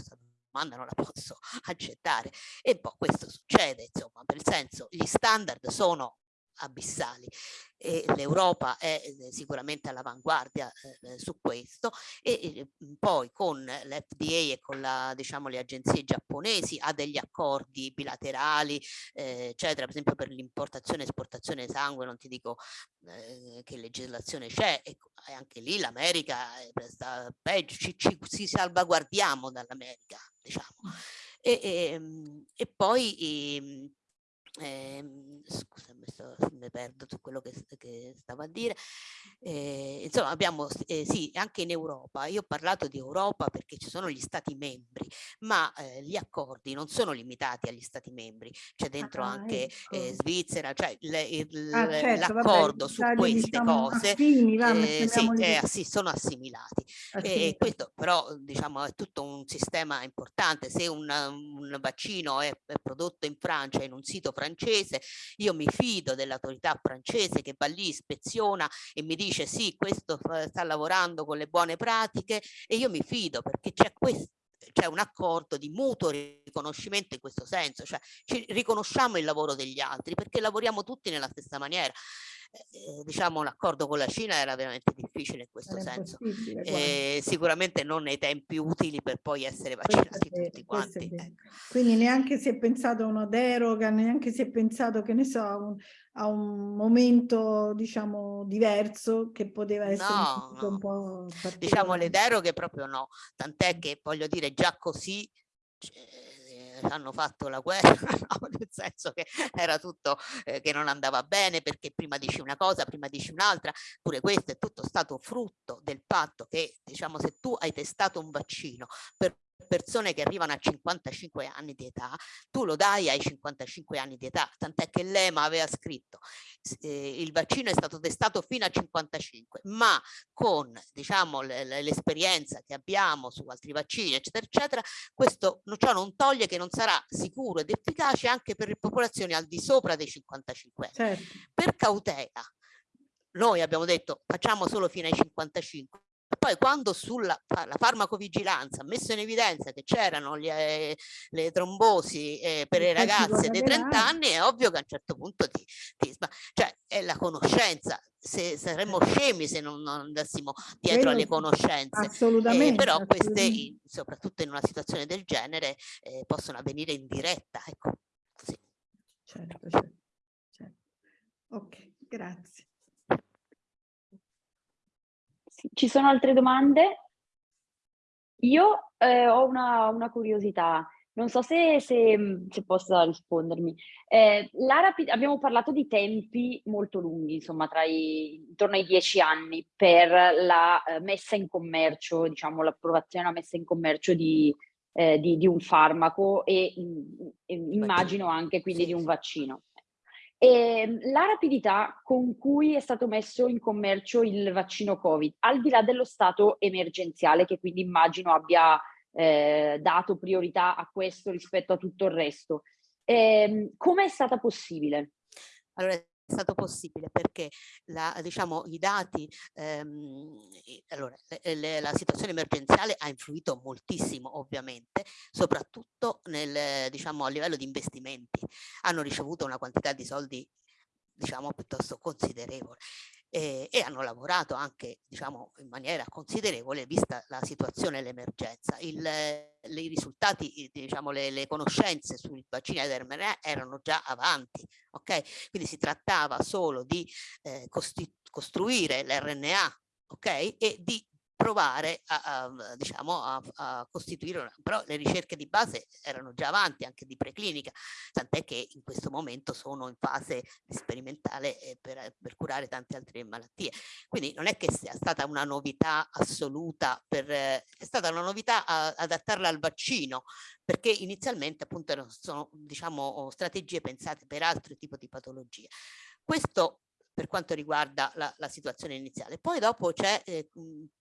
domanda non la posso accettare. E poi questo succede insomma il senso gli standard sono abissali. E l'Europa è eh, sicuramente all'avanguardia eh, su questo e eh, poi con l'FDA e con la, diciamo, le agenzie giapponesi ha degli accordi bilaterali eh, eccetera per esempio per l'importazione e esportazione di sangue non ti dico eh, che legislazione c'è e, anche lì l'America sta peggio ci, ci, ci salvaguardiamo dall'America diciamo. E, e, ehm, e poi ehm, eh, scusa mi perdo su quello che, che, stavo a dire. Eh, insomma abbiamo eh, sì anche in Europa io ho parlato di Europa perché ci sono gli stati membri ma eh, gli accordi non sono limitati agli stati membri c'è dentro ah, anche ecco. Eh, Svizzera cioè ah, certo, l'accordo su queste diciamo, cose affini, va, eh, sì, sì, sono assimilati. E questo però diciamo è tutto un sistema importante se un, un vaccino è, è prodotto in Francia in un sito francese francese, io mi fido dell'autorità francese che va lì, ispeziona e mi dice sì, questo sta lavorando con le buone pratiche e io mi fido perché c'è questo c'è un accordo di mutuo riconoscimento in questo senso, cioè ci riconosciamo il lavoro degli altri perché lavoriamo tutti nella stessa maniera. Eh, diciamo l'accordo con la Cina era veramente difficile in questo era senso eh, sicuramente non nei tempi utili per poi essere vaccinati è, tutti quanti ecco. quindi neanche si è pensato a una deroga neanche si è pensato che ne so a un, a un momento diciamo diverso che poteva essere no, no. un po' diciamo le deroghe proprio no tant'è che voglio dire già così hanno fatto la guerra, no? nel senso che era tutto eh, che non andava bene perché prima dici una cosa, prima dici un'altra, pure questo è tutto stato frutto del fatto che diciamo se tu hai testato un vaccino per persone che arrivano a 55 anni di età, tu lo dai ai 55 anni di età, tant'è che l'EMA aveva scritto eh, il vaccino è stato testato fino a 55, ma con diciamo l'esperienza che abbiamo su altri vaccini, eccetera, eccetera, questo ciò non toglie che non sarà sicuro ed efficace anche per le popolazioni al di sopra dei 55 anni. Certo. Per cautela, noi abbiamo detto facciamo solo fino ai 55 poi quando sulla la farmacovigilanza ha messo in evidenza che c'erano eh, le trombosi eh, per le ragazze dei 30 anni, è ovvio che a un certo punto ti, ti cioè è la conoscenza. Se saremmo scemi se non, non andassimo dietro alle conoscenze. Assolutamente. Eh, però assolutamente. queste, soprattutto in una situazione del genere, eh, possono avvenire in diretta. Ecco. Così. Certo, certo, certo. Ok, grazie. Ci sono altre domande? Io eh, ho una, una, curiosità, non so se, se, se possa rispondermi. Eh, abbiamo parlato di tempi molto lunghi, insomma, tra i, intorno ai dieci anni per la eh, messa in commercio, diciamo, l'approvazione e la messa in commercio di, eh, di, di un farmaco e, e immagino anche quindi di un vaccino. E ehm, la rapidità con cui è stato messo in commercio il vaccino Covid, al di là dello stato emergenziale, che quindi immagino abbia eh, dato priorità a questo rispetto a tutto il resto, eh, come è stata possibile? Allora, stato possibile perché la, diciamo, i dati, ehm, allora, le, le, la situazione emergenziale ha influito moltissimo ovviamente, soprattutto nel, diciamo, a livello di investimenti. Hanno ricevuto una quantità di soldi diciamo piuttosto considerevole eh, e hanno lavorato anche diciamo in maniera considerevole vista la situazione e l'emergenza. I risultati, diciamo le, le conoscenze sui vaccini ad mRNA erano già avanti, ok? Quindi si trattava solo di eh, costruire l'RNA ok? E di provare a, a, diciamo, a, a, costituire, una, però le ricerche di base erano già avanti anche di preclinica, tant'è che in questo momento sono in fase sperimentale eh, per, per, curare tante altre malattie. Quindi non è che sia stata una novità assoluta, per, eh, è stata una novità adattarla al vaccino, perché inizialmente appunto sono diciamo, strategie pensate per altri tipi di patologie. Questo per quanto riguarda la, la situazione iniziale. Poi dopo c'è eh,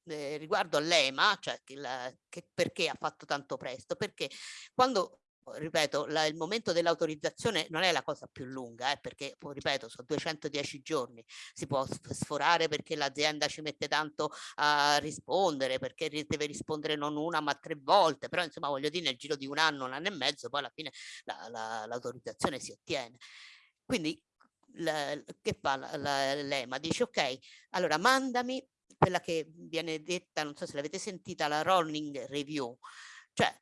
eh, riguardo all'EMA, cioè che la, che perché ha fatto tanto presto, perché quando ripeto, la, il momento dell'autorizzazione non è la cosa più lunga, eh, perché, ripeto, sono 210 giorni, si può sforare perché l'azienda ci mette tanto a rispondere, perché deve rispondere non una ma tre volte, però insomma voglio dire nel giro di un anno, un anno e mezzo, poi alla fine l'autorizzazione la, si ottiene. Quindi la, che fa l'EMA? Dice ok, allora mandami quella che viene detta, non so se l'avete sentita, la rolling review, cioè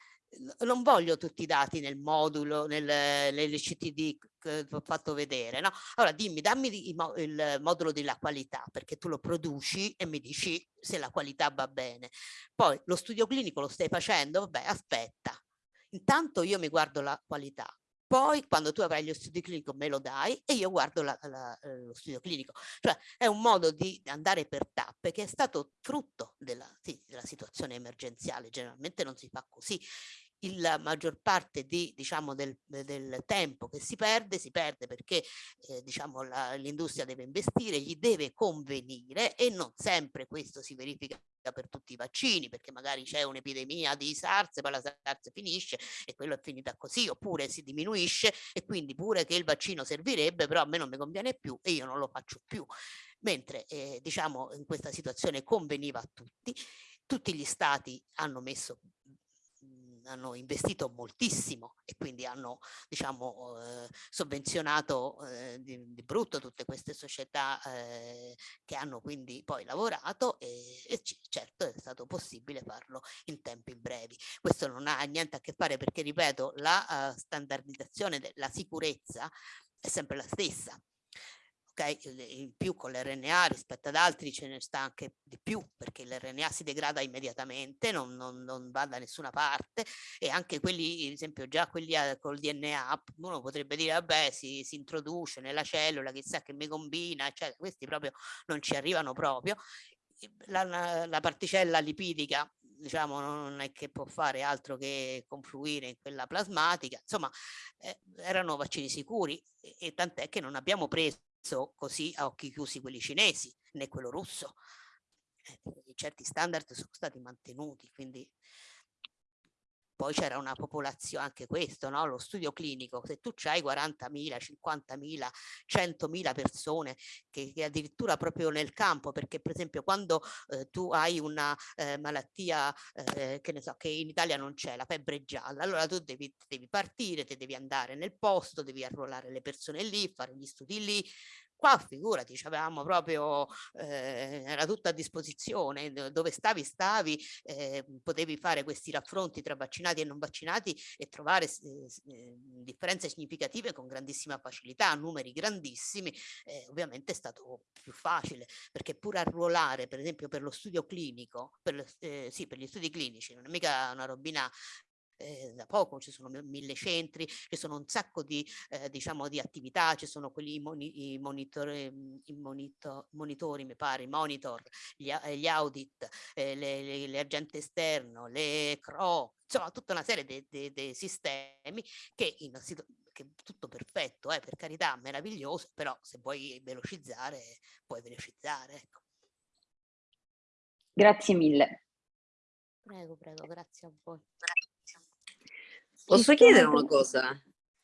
non voglio tutti i dati nel modulo, nel, CTD che ho fatto vedere, no? Allora dimmi, dammi il, il modulo della qualità, perché tu lo produci e mi dici se la qualità va bene. Poi lo studio clinico lo stai facendo, vabbè, aspetta. Intanto io mi guardo la qualità, poi quando tu avrai lo studio clinico me lo dai e io guardo la, la, lo studio clinico. Cioè è un modo di andare per tappe che è stato frutto della, sì, della situazione emergenziale, generalmente non si fa così la maggior parte di, diciamo, del, del, tempo che si perde, si perde perché eh, diciamo, l'industria deve investire, gli deve convenire e non sempre questo si verifica per tutti i vaccini perché magari c'è un'epidemia di SARS poi la SARS finisce e quello è finita così oppure si diminuisce e quindi pure che il vaccino servirebbe però a me non mi conviene più e io non lo faccio più. Mentre eh, diciamo in questa situazione conveniva a tutti tutti gli stati hanno messo hanno investito moltissimo e quindi hanno diciamo eh, sovvenzionato eh, di, di, brutto tutte queste società eh, che hanno quindi poi lavorato e, e certo è stato possibile farlo in tempi brevi. Questo non ha niente a che fare perché ripeto la uh, standardizzazione della sicurezza è sempre la stessa in più con l'RNA rispetto ad altri ce ne sta anche di più perché l'RNA si degrada immediatamente, non, non, non, va da nessuna parte e anche quelli, ad esempio già quelli a, col DNA, uno potrebbe dire vabbè si, si introduce nella cellula, chissà che mi combina, eccetera, questi proprio non ci arrivano proprio. La, la particella lipidica diciamo non è che può fare altro che confluire in quella plasmatica, insomma eh, erano vaccini sicuri e, e tant'è che non abbiamo preso così a occhi chiusi quelli cinesi né quello russo. Eh, certi standard sono stati mantenuti, quindi poi c'era una popolazione, anche questo, no? lo studio clinico, se tu hai 40.000, 50.000, 100.000 persone che, che, addirittura proprio nel campo, perché per esempio quando eh, tu hai una eh, malattia eh, che ne so, che in Italia non c'è, la febbre gialla, allora tu devi, devi partire, te devi andare nel posto, devi arruolare le persone lì, fare gli studi lì, Qua figurati, avevamo proprio, eh, era tutto a disposizione, dove stavi stavi, eh, potevi fare questi raffronti tra vaccinati e non vaccinati e trovare eh, differenze significative con grandissima facilità, numeri grandissimi, eh, ovviamente è stato più facile, perché pure arruolare, per esempio per lo studio clinico, per, eh, sì, per gli studi clinici, non è mica una robina eh, da poco, ci sono mille centri, ci sono un sacco di, eh, diciamo, di attività, ci sono quelli i, moni, i, monitor, i monitor, monitori, mi pare, i monitor, gli, eh, gli audit, eh, le, le, le, agenti esterno, le CRO, insomma tutta una serie di sistemi che in che tutto perfetto, eh, per carità, meraviglioso, però se vuoi velocizzare, puoi velocizzare. Ecco. Grazie mille. Prego, prego, grazie a voi. Posso chiedere una cosa?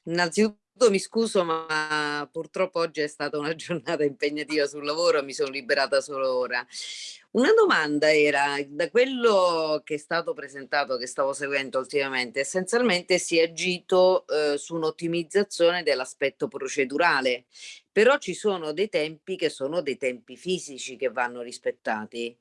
Innanzitutto mi scuso, ma purtroppo oggi è stata una giornata impegnativa sul lavoro, mi sono liberata solo ora. Una domanda era, da quello che è stato presentato, che stavo seguendo ultimamente, essenzialmente si è agito eh, su un'ottimizzazione dell'aspetto procedurale, però ci sono dei tempi che sono dei tempi fisici che vanno rispettati.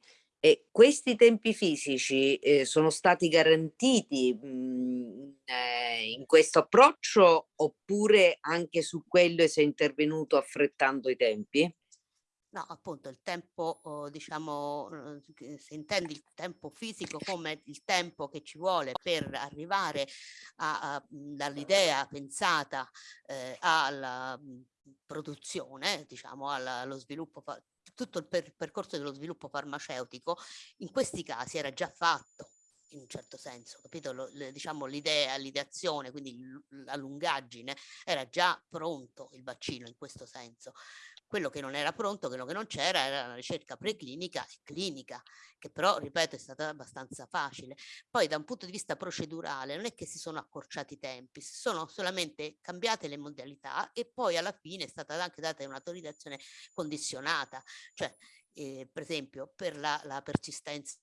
E questi tempi fisici eh, sono stati garantiti mh, mhmm, eh, in questo approccio oppure anche su quello si è intervenuto affrettando i tempi? No, appunto il tempo, oh, diciamo, se intendi il tempo fisico come il tempo che ci vuole per arrivare mhmm, dall'idea pensata eh, alla mhmm, produzione, diciamo, allo sviluppo tutto il per percorso dello sviluppo farmaceutico in questi casi era già fatto in un certo senso, capito? Lo, le, diciamo l'idea, l'ideazione, quindi la lungaggine, era già pronto il vaccino in questo senso. Quello che non era pronto, quello che non c'era era la ricerca preclinica e clinica, che però, ripeto, è stata abbastanza facile. Poi da un punto di vista procedurale non è che si sono accorciati i tempi, si sono solamente cambiate le modalità e poi alla fine è stata anche data un'autorizzazione condizionata, cioè eh, per esempio per la, la persistenza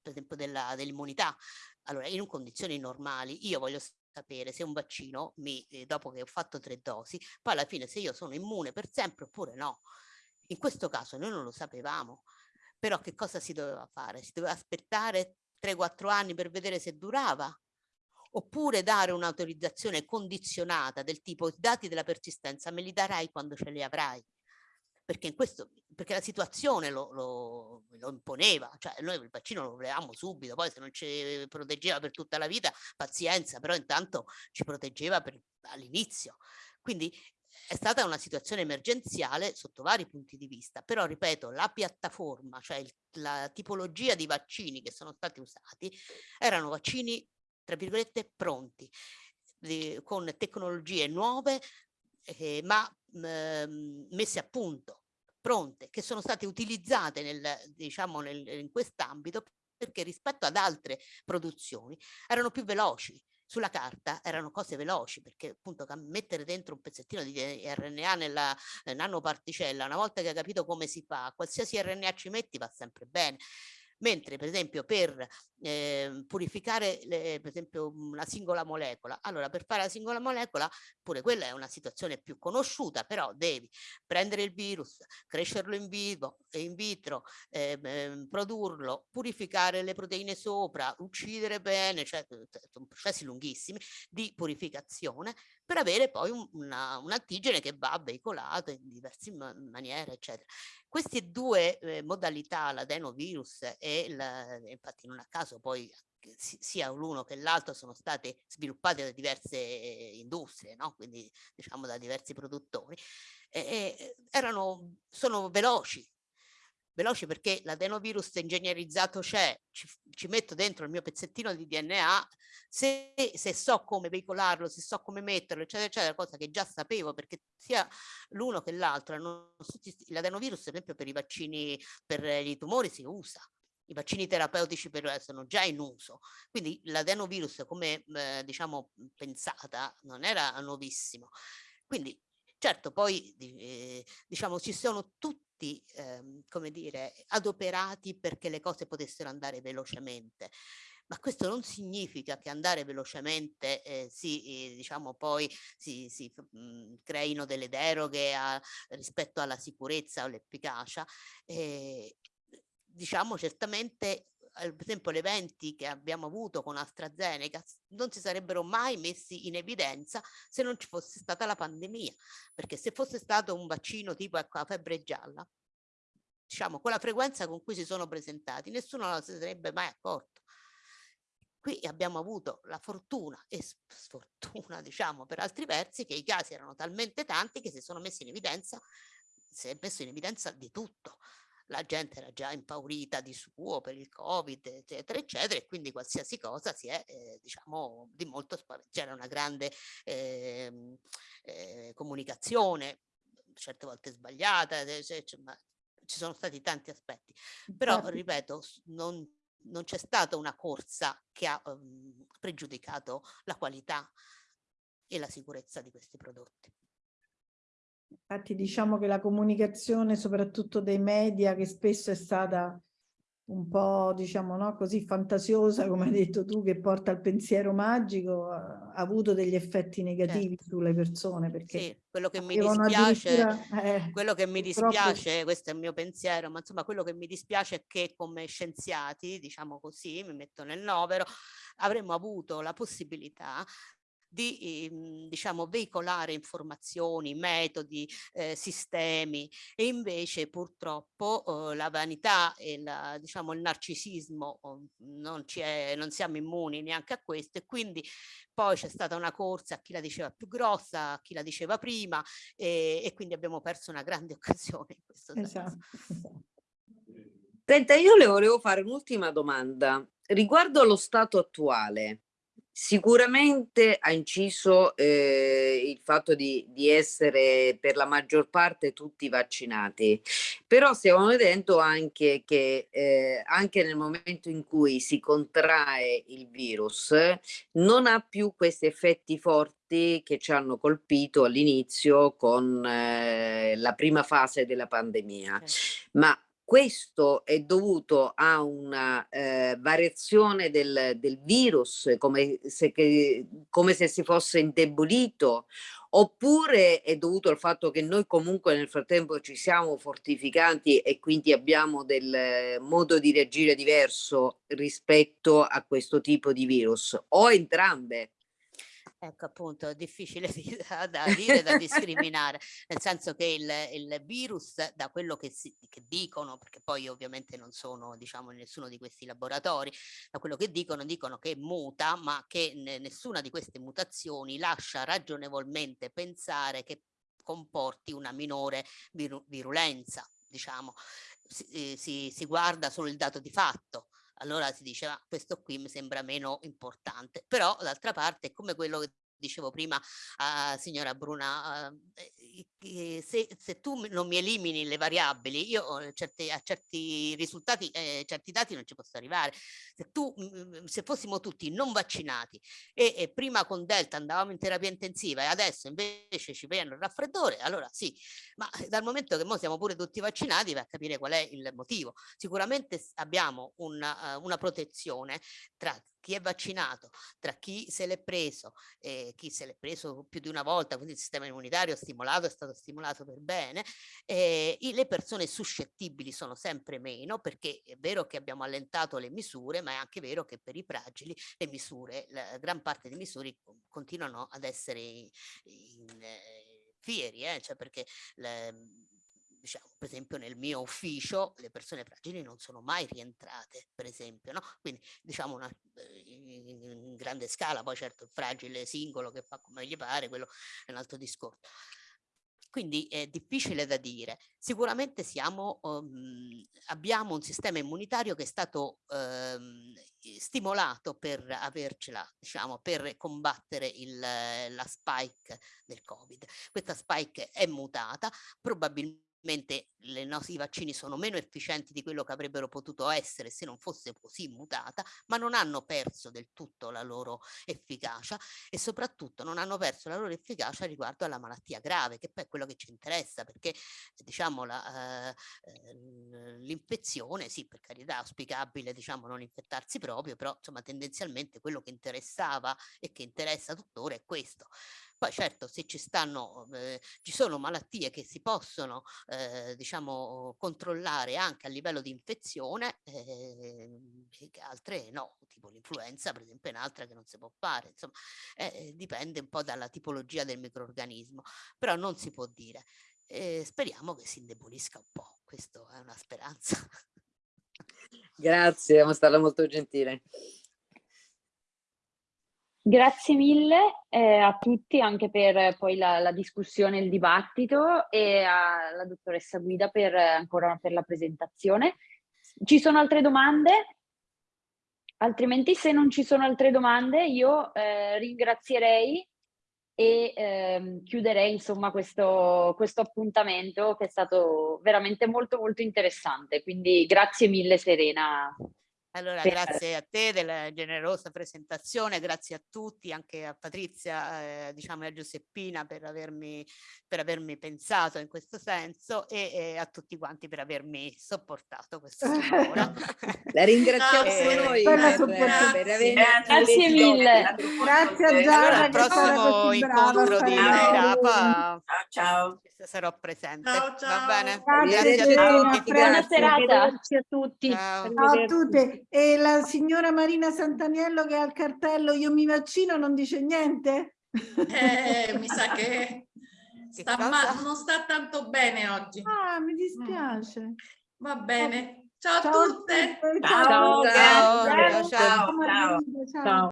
per esempio dell'immunità. Allora, in condizioni normali io voglio sapere se un vaccino mi, eh, dopo che ho fatto tre dosi, poi alla fine se io sono immune per sempre oppure no. In questo caso noi non lo sapevamo, però che cosa si doveva fare? Si doveva aspettare 3-4 anni per vedere se durava? Oppure dare un'autorizzazione condizionata del tipo i dati della persistenza me li darai quando ce li avrai? Perché questo perché la situazione lo, lo, lo, imponeva, cioè noi il vaccino lo volevamo subito, poi se non ci proteggeva per tutta la vita, pazienza, però intanto ci proteggeva all'inizio. Quindi è stata una situazione emergenziale sotto vari punti di vista, però ripeto, la piattaforma, cioè il, la tipologia di vaccini che sono stati usati, erano vaccini, tra virgolette, pronti, di, con tecnologie nuove, eh, ma eh, messe a punto, pronte, che sono state utilizzate nel, diciamo, nel, in quest'ambito perché rispetto ad altre produzioni erano più veloci, sulla carta erano cose veloci perché appunto mettere dentro un pezzettino di RNA nella nanoparticella una volta che hai capito come si fa qualsiasi RNA ci metti va sempre bene mentre per esempio per eh, purificare le, per esempio una singola molecola, allora per fare la singola molecola pure quella è una situazione più conosciuta, però devi prendere il virus, crescerlo in vivo, in vitro, eh, eh, produrrlo, purificare le proteine sopra, uccidere bene, cioè sono processi lunghissimi di purificazione per avere poi un, una, un antigene che va veicolato in diverse maniere, eccetera. Queste due eh, modalità, l'adenovirus e la, infatti non a caso poi sia l'uno che l'altro sono state sviluppate da diverse industrie, no? quindi diciamo da diversi produttori, e, erano, sono veloci, veloci perché l'adenovirus ingegnerizzato c'è, ci, ci, metto dentro il mio pezzettino di DNA, se, se, so come veicolarlo, se so come metterlo, eccetera, eccetera, cosa che già sapevo perché sia l'uno che l'altro, l'adenovirus per esempio per i vaccini per i tumori si usa, i vaccini terapeutici per, sono già in uso, quindi l'adenovirus come eh, diciamo pensata non era nuovissimo. Quindi certo poi eh, diciamo ci sono tutti eh, come dire adoperati perché le cose potessero andare velocemente. Ma questo non significa che andare velocemente eh, si, eh, diciamo poi si, si mh, mhmm, creino delle deroghe a, rispetto alla sicurezza o l'efficacia eh, diciamo certamente per esempio gli eventi che abbiamo avuto con AstraZeneca non si sarebbero mai messi in evidenza se non ci fosse stata la pandemia, perché se fosse stato un vaccino tipo ecco, la febbre gialla, diciamo con la frequenza con cui si sono presentati, nessuno se ne sarebbe mai accorto. Qui abbiamo avuto la fortuna e sfortuna, diciamo, per altri versi, che i casi erano talmente tanti che si sono messi in evidenza, si è messo in evidenza di tutto la gente era già impaurita di suo per il covid eccetera eccetera e quindi qualsiasi cosa si è eh, diciamo di molto c'era una grande eh, eh, comunicazione certe volte sbagliata cioè, ma ci sono stati tanti aspetti però ripeto non, non c'è stata una corsa che ha um, pregiudicato la qualità e la sicurezza di questi prodotti. Infatti diciamo che la comunicazione soprattutto dei media che spesso è stata un po' diciamo no, così fantasiosa come hai detto tu che porta al pensiero magico ha avuto degli effetti negativi certo. sulle persone perché sì, quello che mi dispiace eh, quello che mi dispiace proprio... questo è il mio pensiero ma insomma quello che mi dispiace è che come scienziati diciamo così mi metto nel novero avremmo avuto la possibilità di ehm, diciamo, veicolare informazioni, metodi, eh, sistemi e invece purtroppo eh, la vanità e la, diciamo, il narcisismo oh, non, è, non siamo immuni neanche a questo e quindi poi c'è stata una corsa a chi la diceva più grossa, a chi la diceva prima e, e quindi abbiamo perso una grande occasione in questo esatto, senso. Esatto. Senta, io le volevo fare un'ultima domanda riguardo allo stato attuale. Sicuramente ha inciso eh, il fatto di, di, essere per la maggior parte tutti vaccinati, però stiamo vedendo anche che eh, anche nel momento in cui si contrae il virus non ha più questi effetti forti che ci hanno colpito all'inizio con eh, la prima fase della pandemia, ma questo è dovuto a una eh, variazione del, del virus, come se, che, come se si fosse indebolito, oppure è dovuto al fatto che noi comunque nel frattempo ci siamo fortificati e quindi abbiamo del modo di reagire diverso rispetto a questo tipo di virus, o entrambe? Ecco appunto, è difficile da, da dire, da discriminare, nel senso che il, il virus, da quello che, si, che, dicono, perché poi ovviamente non sono diciamo in nessuno di questi laboratori, da quello che dicono, dicono che muta, ma che nessuna di queste mutazioni lascia ragionevolmente pensare che comporti una minore viru virulenza, diciamo, si, eh, si, si guarda solo il dato di fatto, allora si dice ma questo qui mi sembra meno importante, però d'altra parte è come quello che dicevo prima a signora Bruna, eh, se, se, tu non mi elimini le variabili, io eh, certe, a certi risultati, eh, certi dati non ci posso arrivare. Se, tu, se fossimo tutti non vaccinati e, e, prima con Delta andavamo in terapia intensiva e adesso invece ci prendono il raffreddore, allora sì, ma dal momento che siamo pure tutti vaccinati vai a capire qual è il motivo. Sicuramente abbiamo una, una protezione tra chi è vaccinato, tra chi se l'è preso, eh, chi se l'è preso più di una volta, quindi il sistema immunitario stimolato è stato stimolato per bene, eh, le persone suscettibili sono sempre meno perché è vero che abbiamo allentato le misure, ma è anche vero che per i fragili le misure, la gran parte delle misure continuano ad essere in, in, eh, fieri, eh, cioè perché le, diciamo, per esempio nel mio ufficio le persone fragili non sono mai rientrate, per esempio, no? Quindi diciamo una, in grande scala, poi certo il fragile singolo che fa come gli pare, quello è un altro discorso. Quindi è difficile da dire. Sicuramente siamo, um, abbiamo un sistema immunitario che è stato um, stimolato per avercela, diciamo, per combattere il, la spike del Covid. Questa spike è mutata, probabilmente le nostri vaccini sono meno efficienti di quello che avrebbero potuto essere se non fosse così mutata, ma non hanno perso del tutto la loro efficacia e soprattutto non hanno perso la loro efficacia riguardo alla malattia grave, che poi è quello che ci interessa, perché diciamo eh, eh, l'infezione, sì, per carità, auspicabile diciamo non infettarsi proprio, però insomma tendenzialmente quello che interessava e che interessa tuttora è questo. Poi certo se ci stanno, eh, ci sono malattie che si possono eh, diciamo controllare anche a livello di infezione, eh, altre no, tipo l'influenza per esempio è un'altra che non si può fare, insomma eh, dipende un po' dalla tipologia del microorganismo, però non si può dire. speriamo che si indebolisca un po', questa è una speranza. Grazie, è stata molto gentile. Grazie mille eh, a tutti anche per poi la, la, discussione, il dibattito e alla dottoressa Guida per ancora per la presentazione. Ci sono altre domande? Altrimenti se non ci sono altre domande io eh, ringrazierei e eh, chiuderei insomma questo, questo appuntamento che è stato veramente molto molto interessante. Quindi grazie mille Serena. Allora, grazie a te della generosa presentazione, grazie a tutti, anche a Patrizia, eh, diciamo e a Giuseppina per avermi, per avermi pensato in questo senso e, e, a tutti quanti per avermi sopportato questa ora. La ringraziamo eh, noi per, per aver Grazie mille. Grazie a Giada. Allora, al prossimo incontro di Ciao, ciao. Sarò presente. Ciao, ciao. Va bene? Grazie, grazie a tutti. Buona serata. Grazie a tutti. Ciao. Ciao a tutte. E la signora Marina Santaniello che ha il cartello io mi vaccino non dice niente? Eh, mi sa che sta non sta tanto bene oggi. Ah, mi dispiace. Mm. Va bene. Ciao, ciao a tutte. Ciao. Ciao. Ciao. Ciao. Ciao. Ciao. Ciao.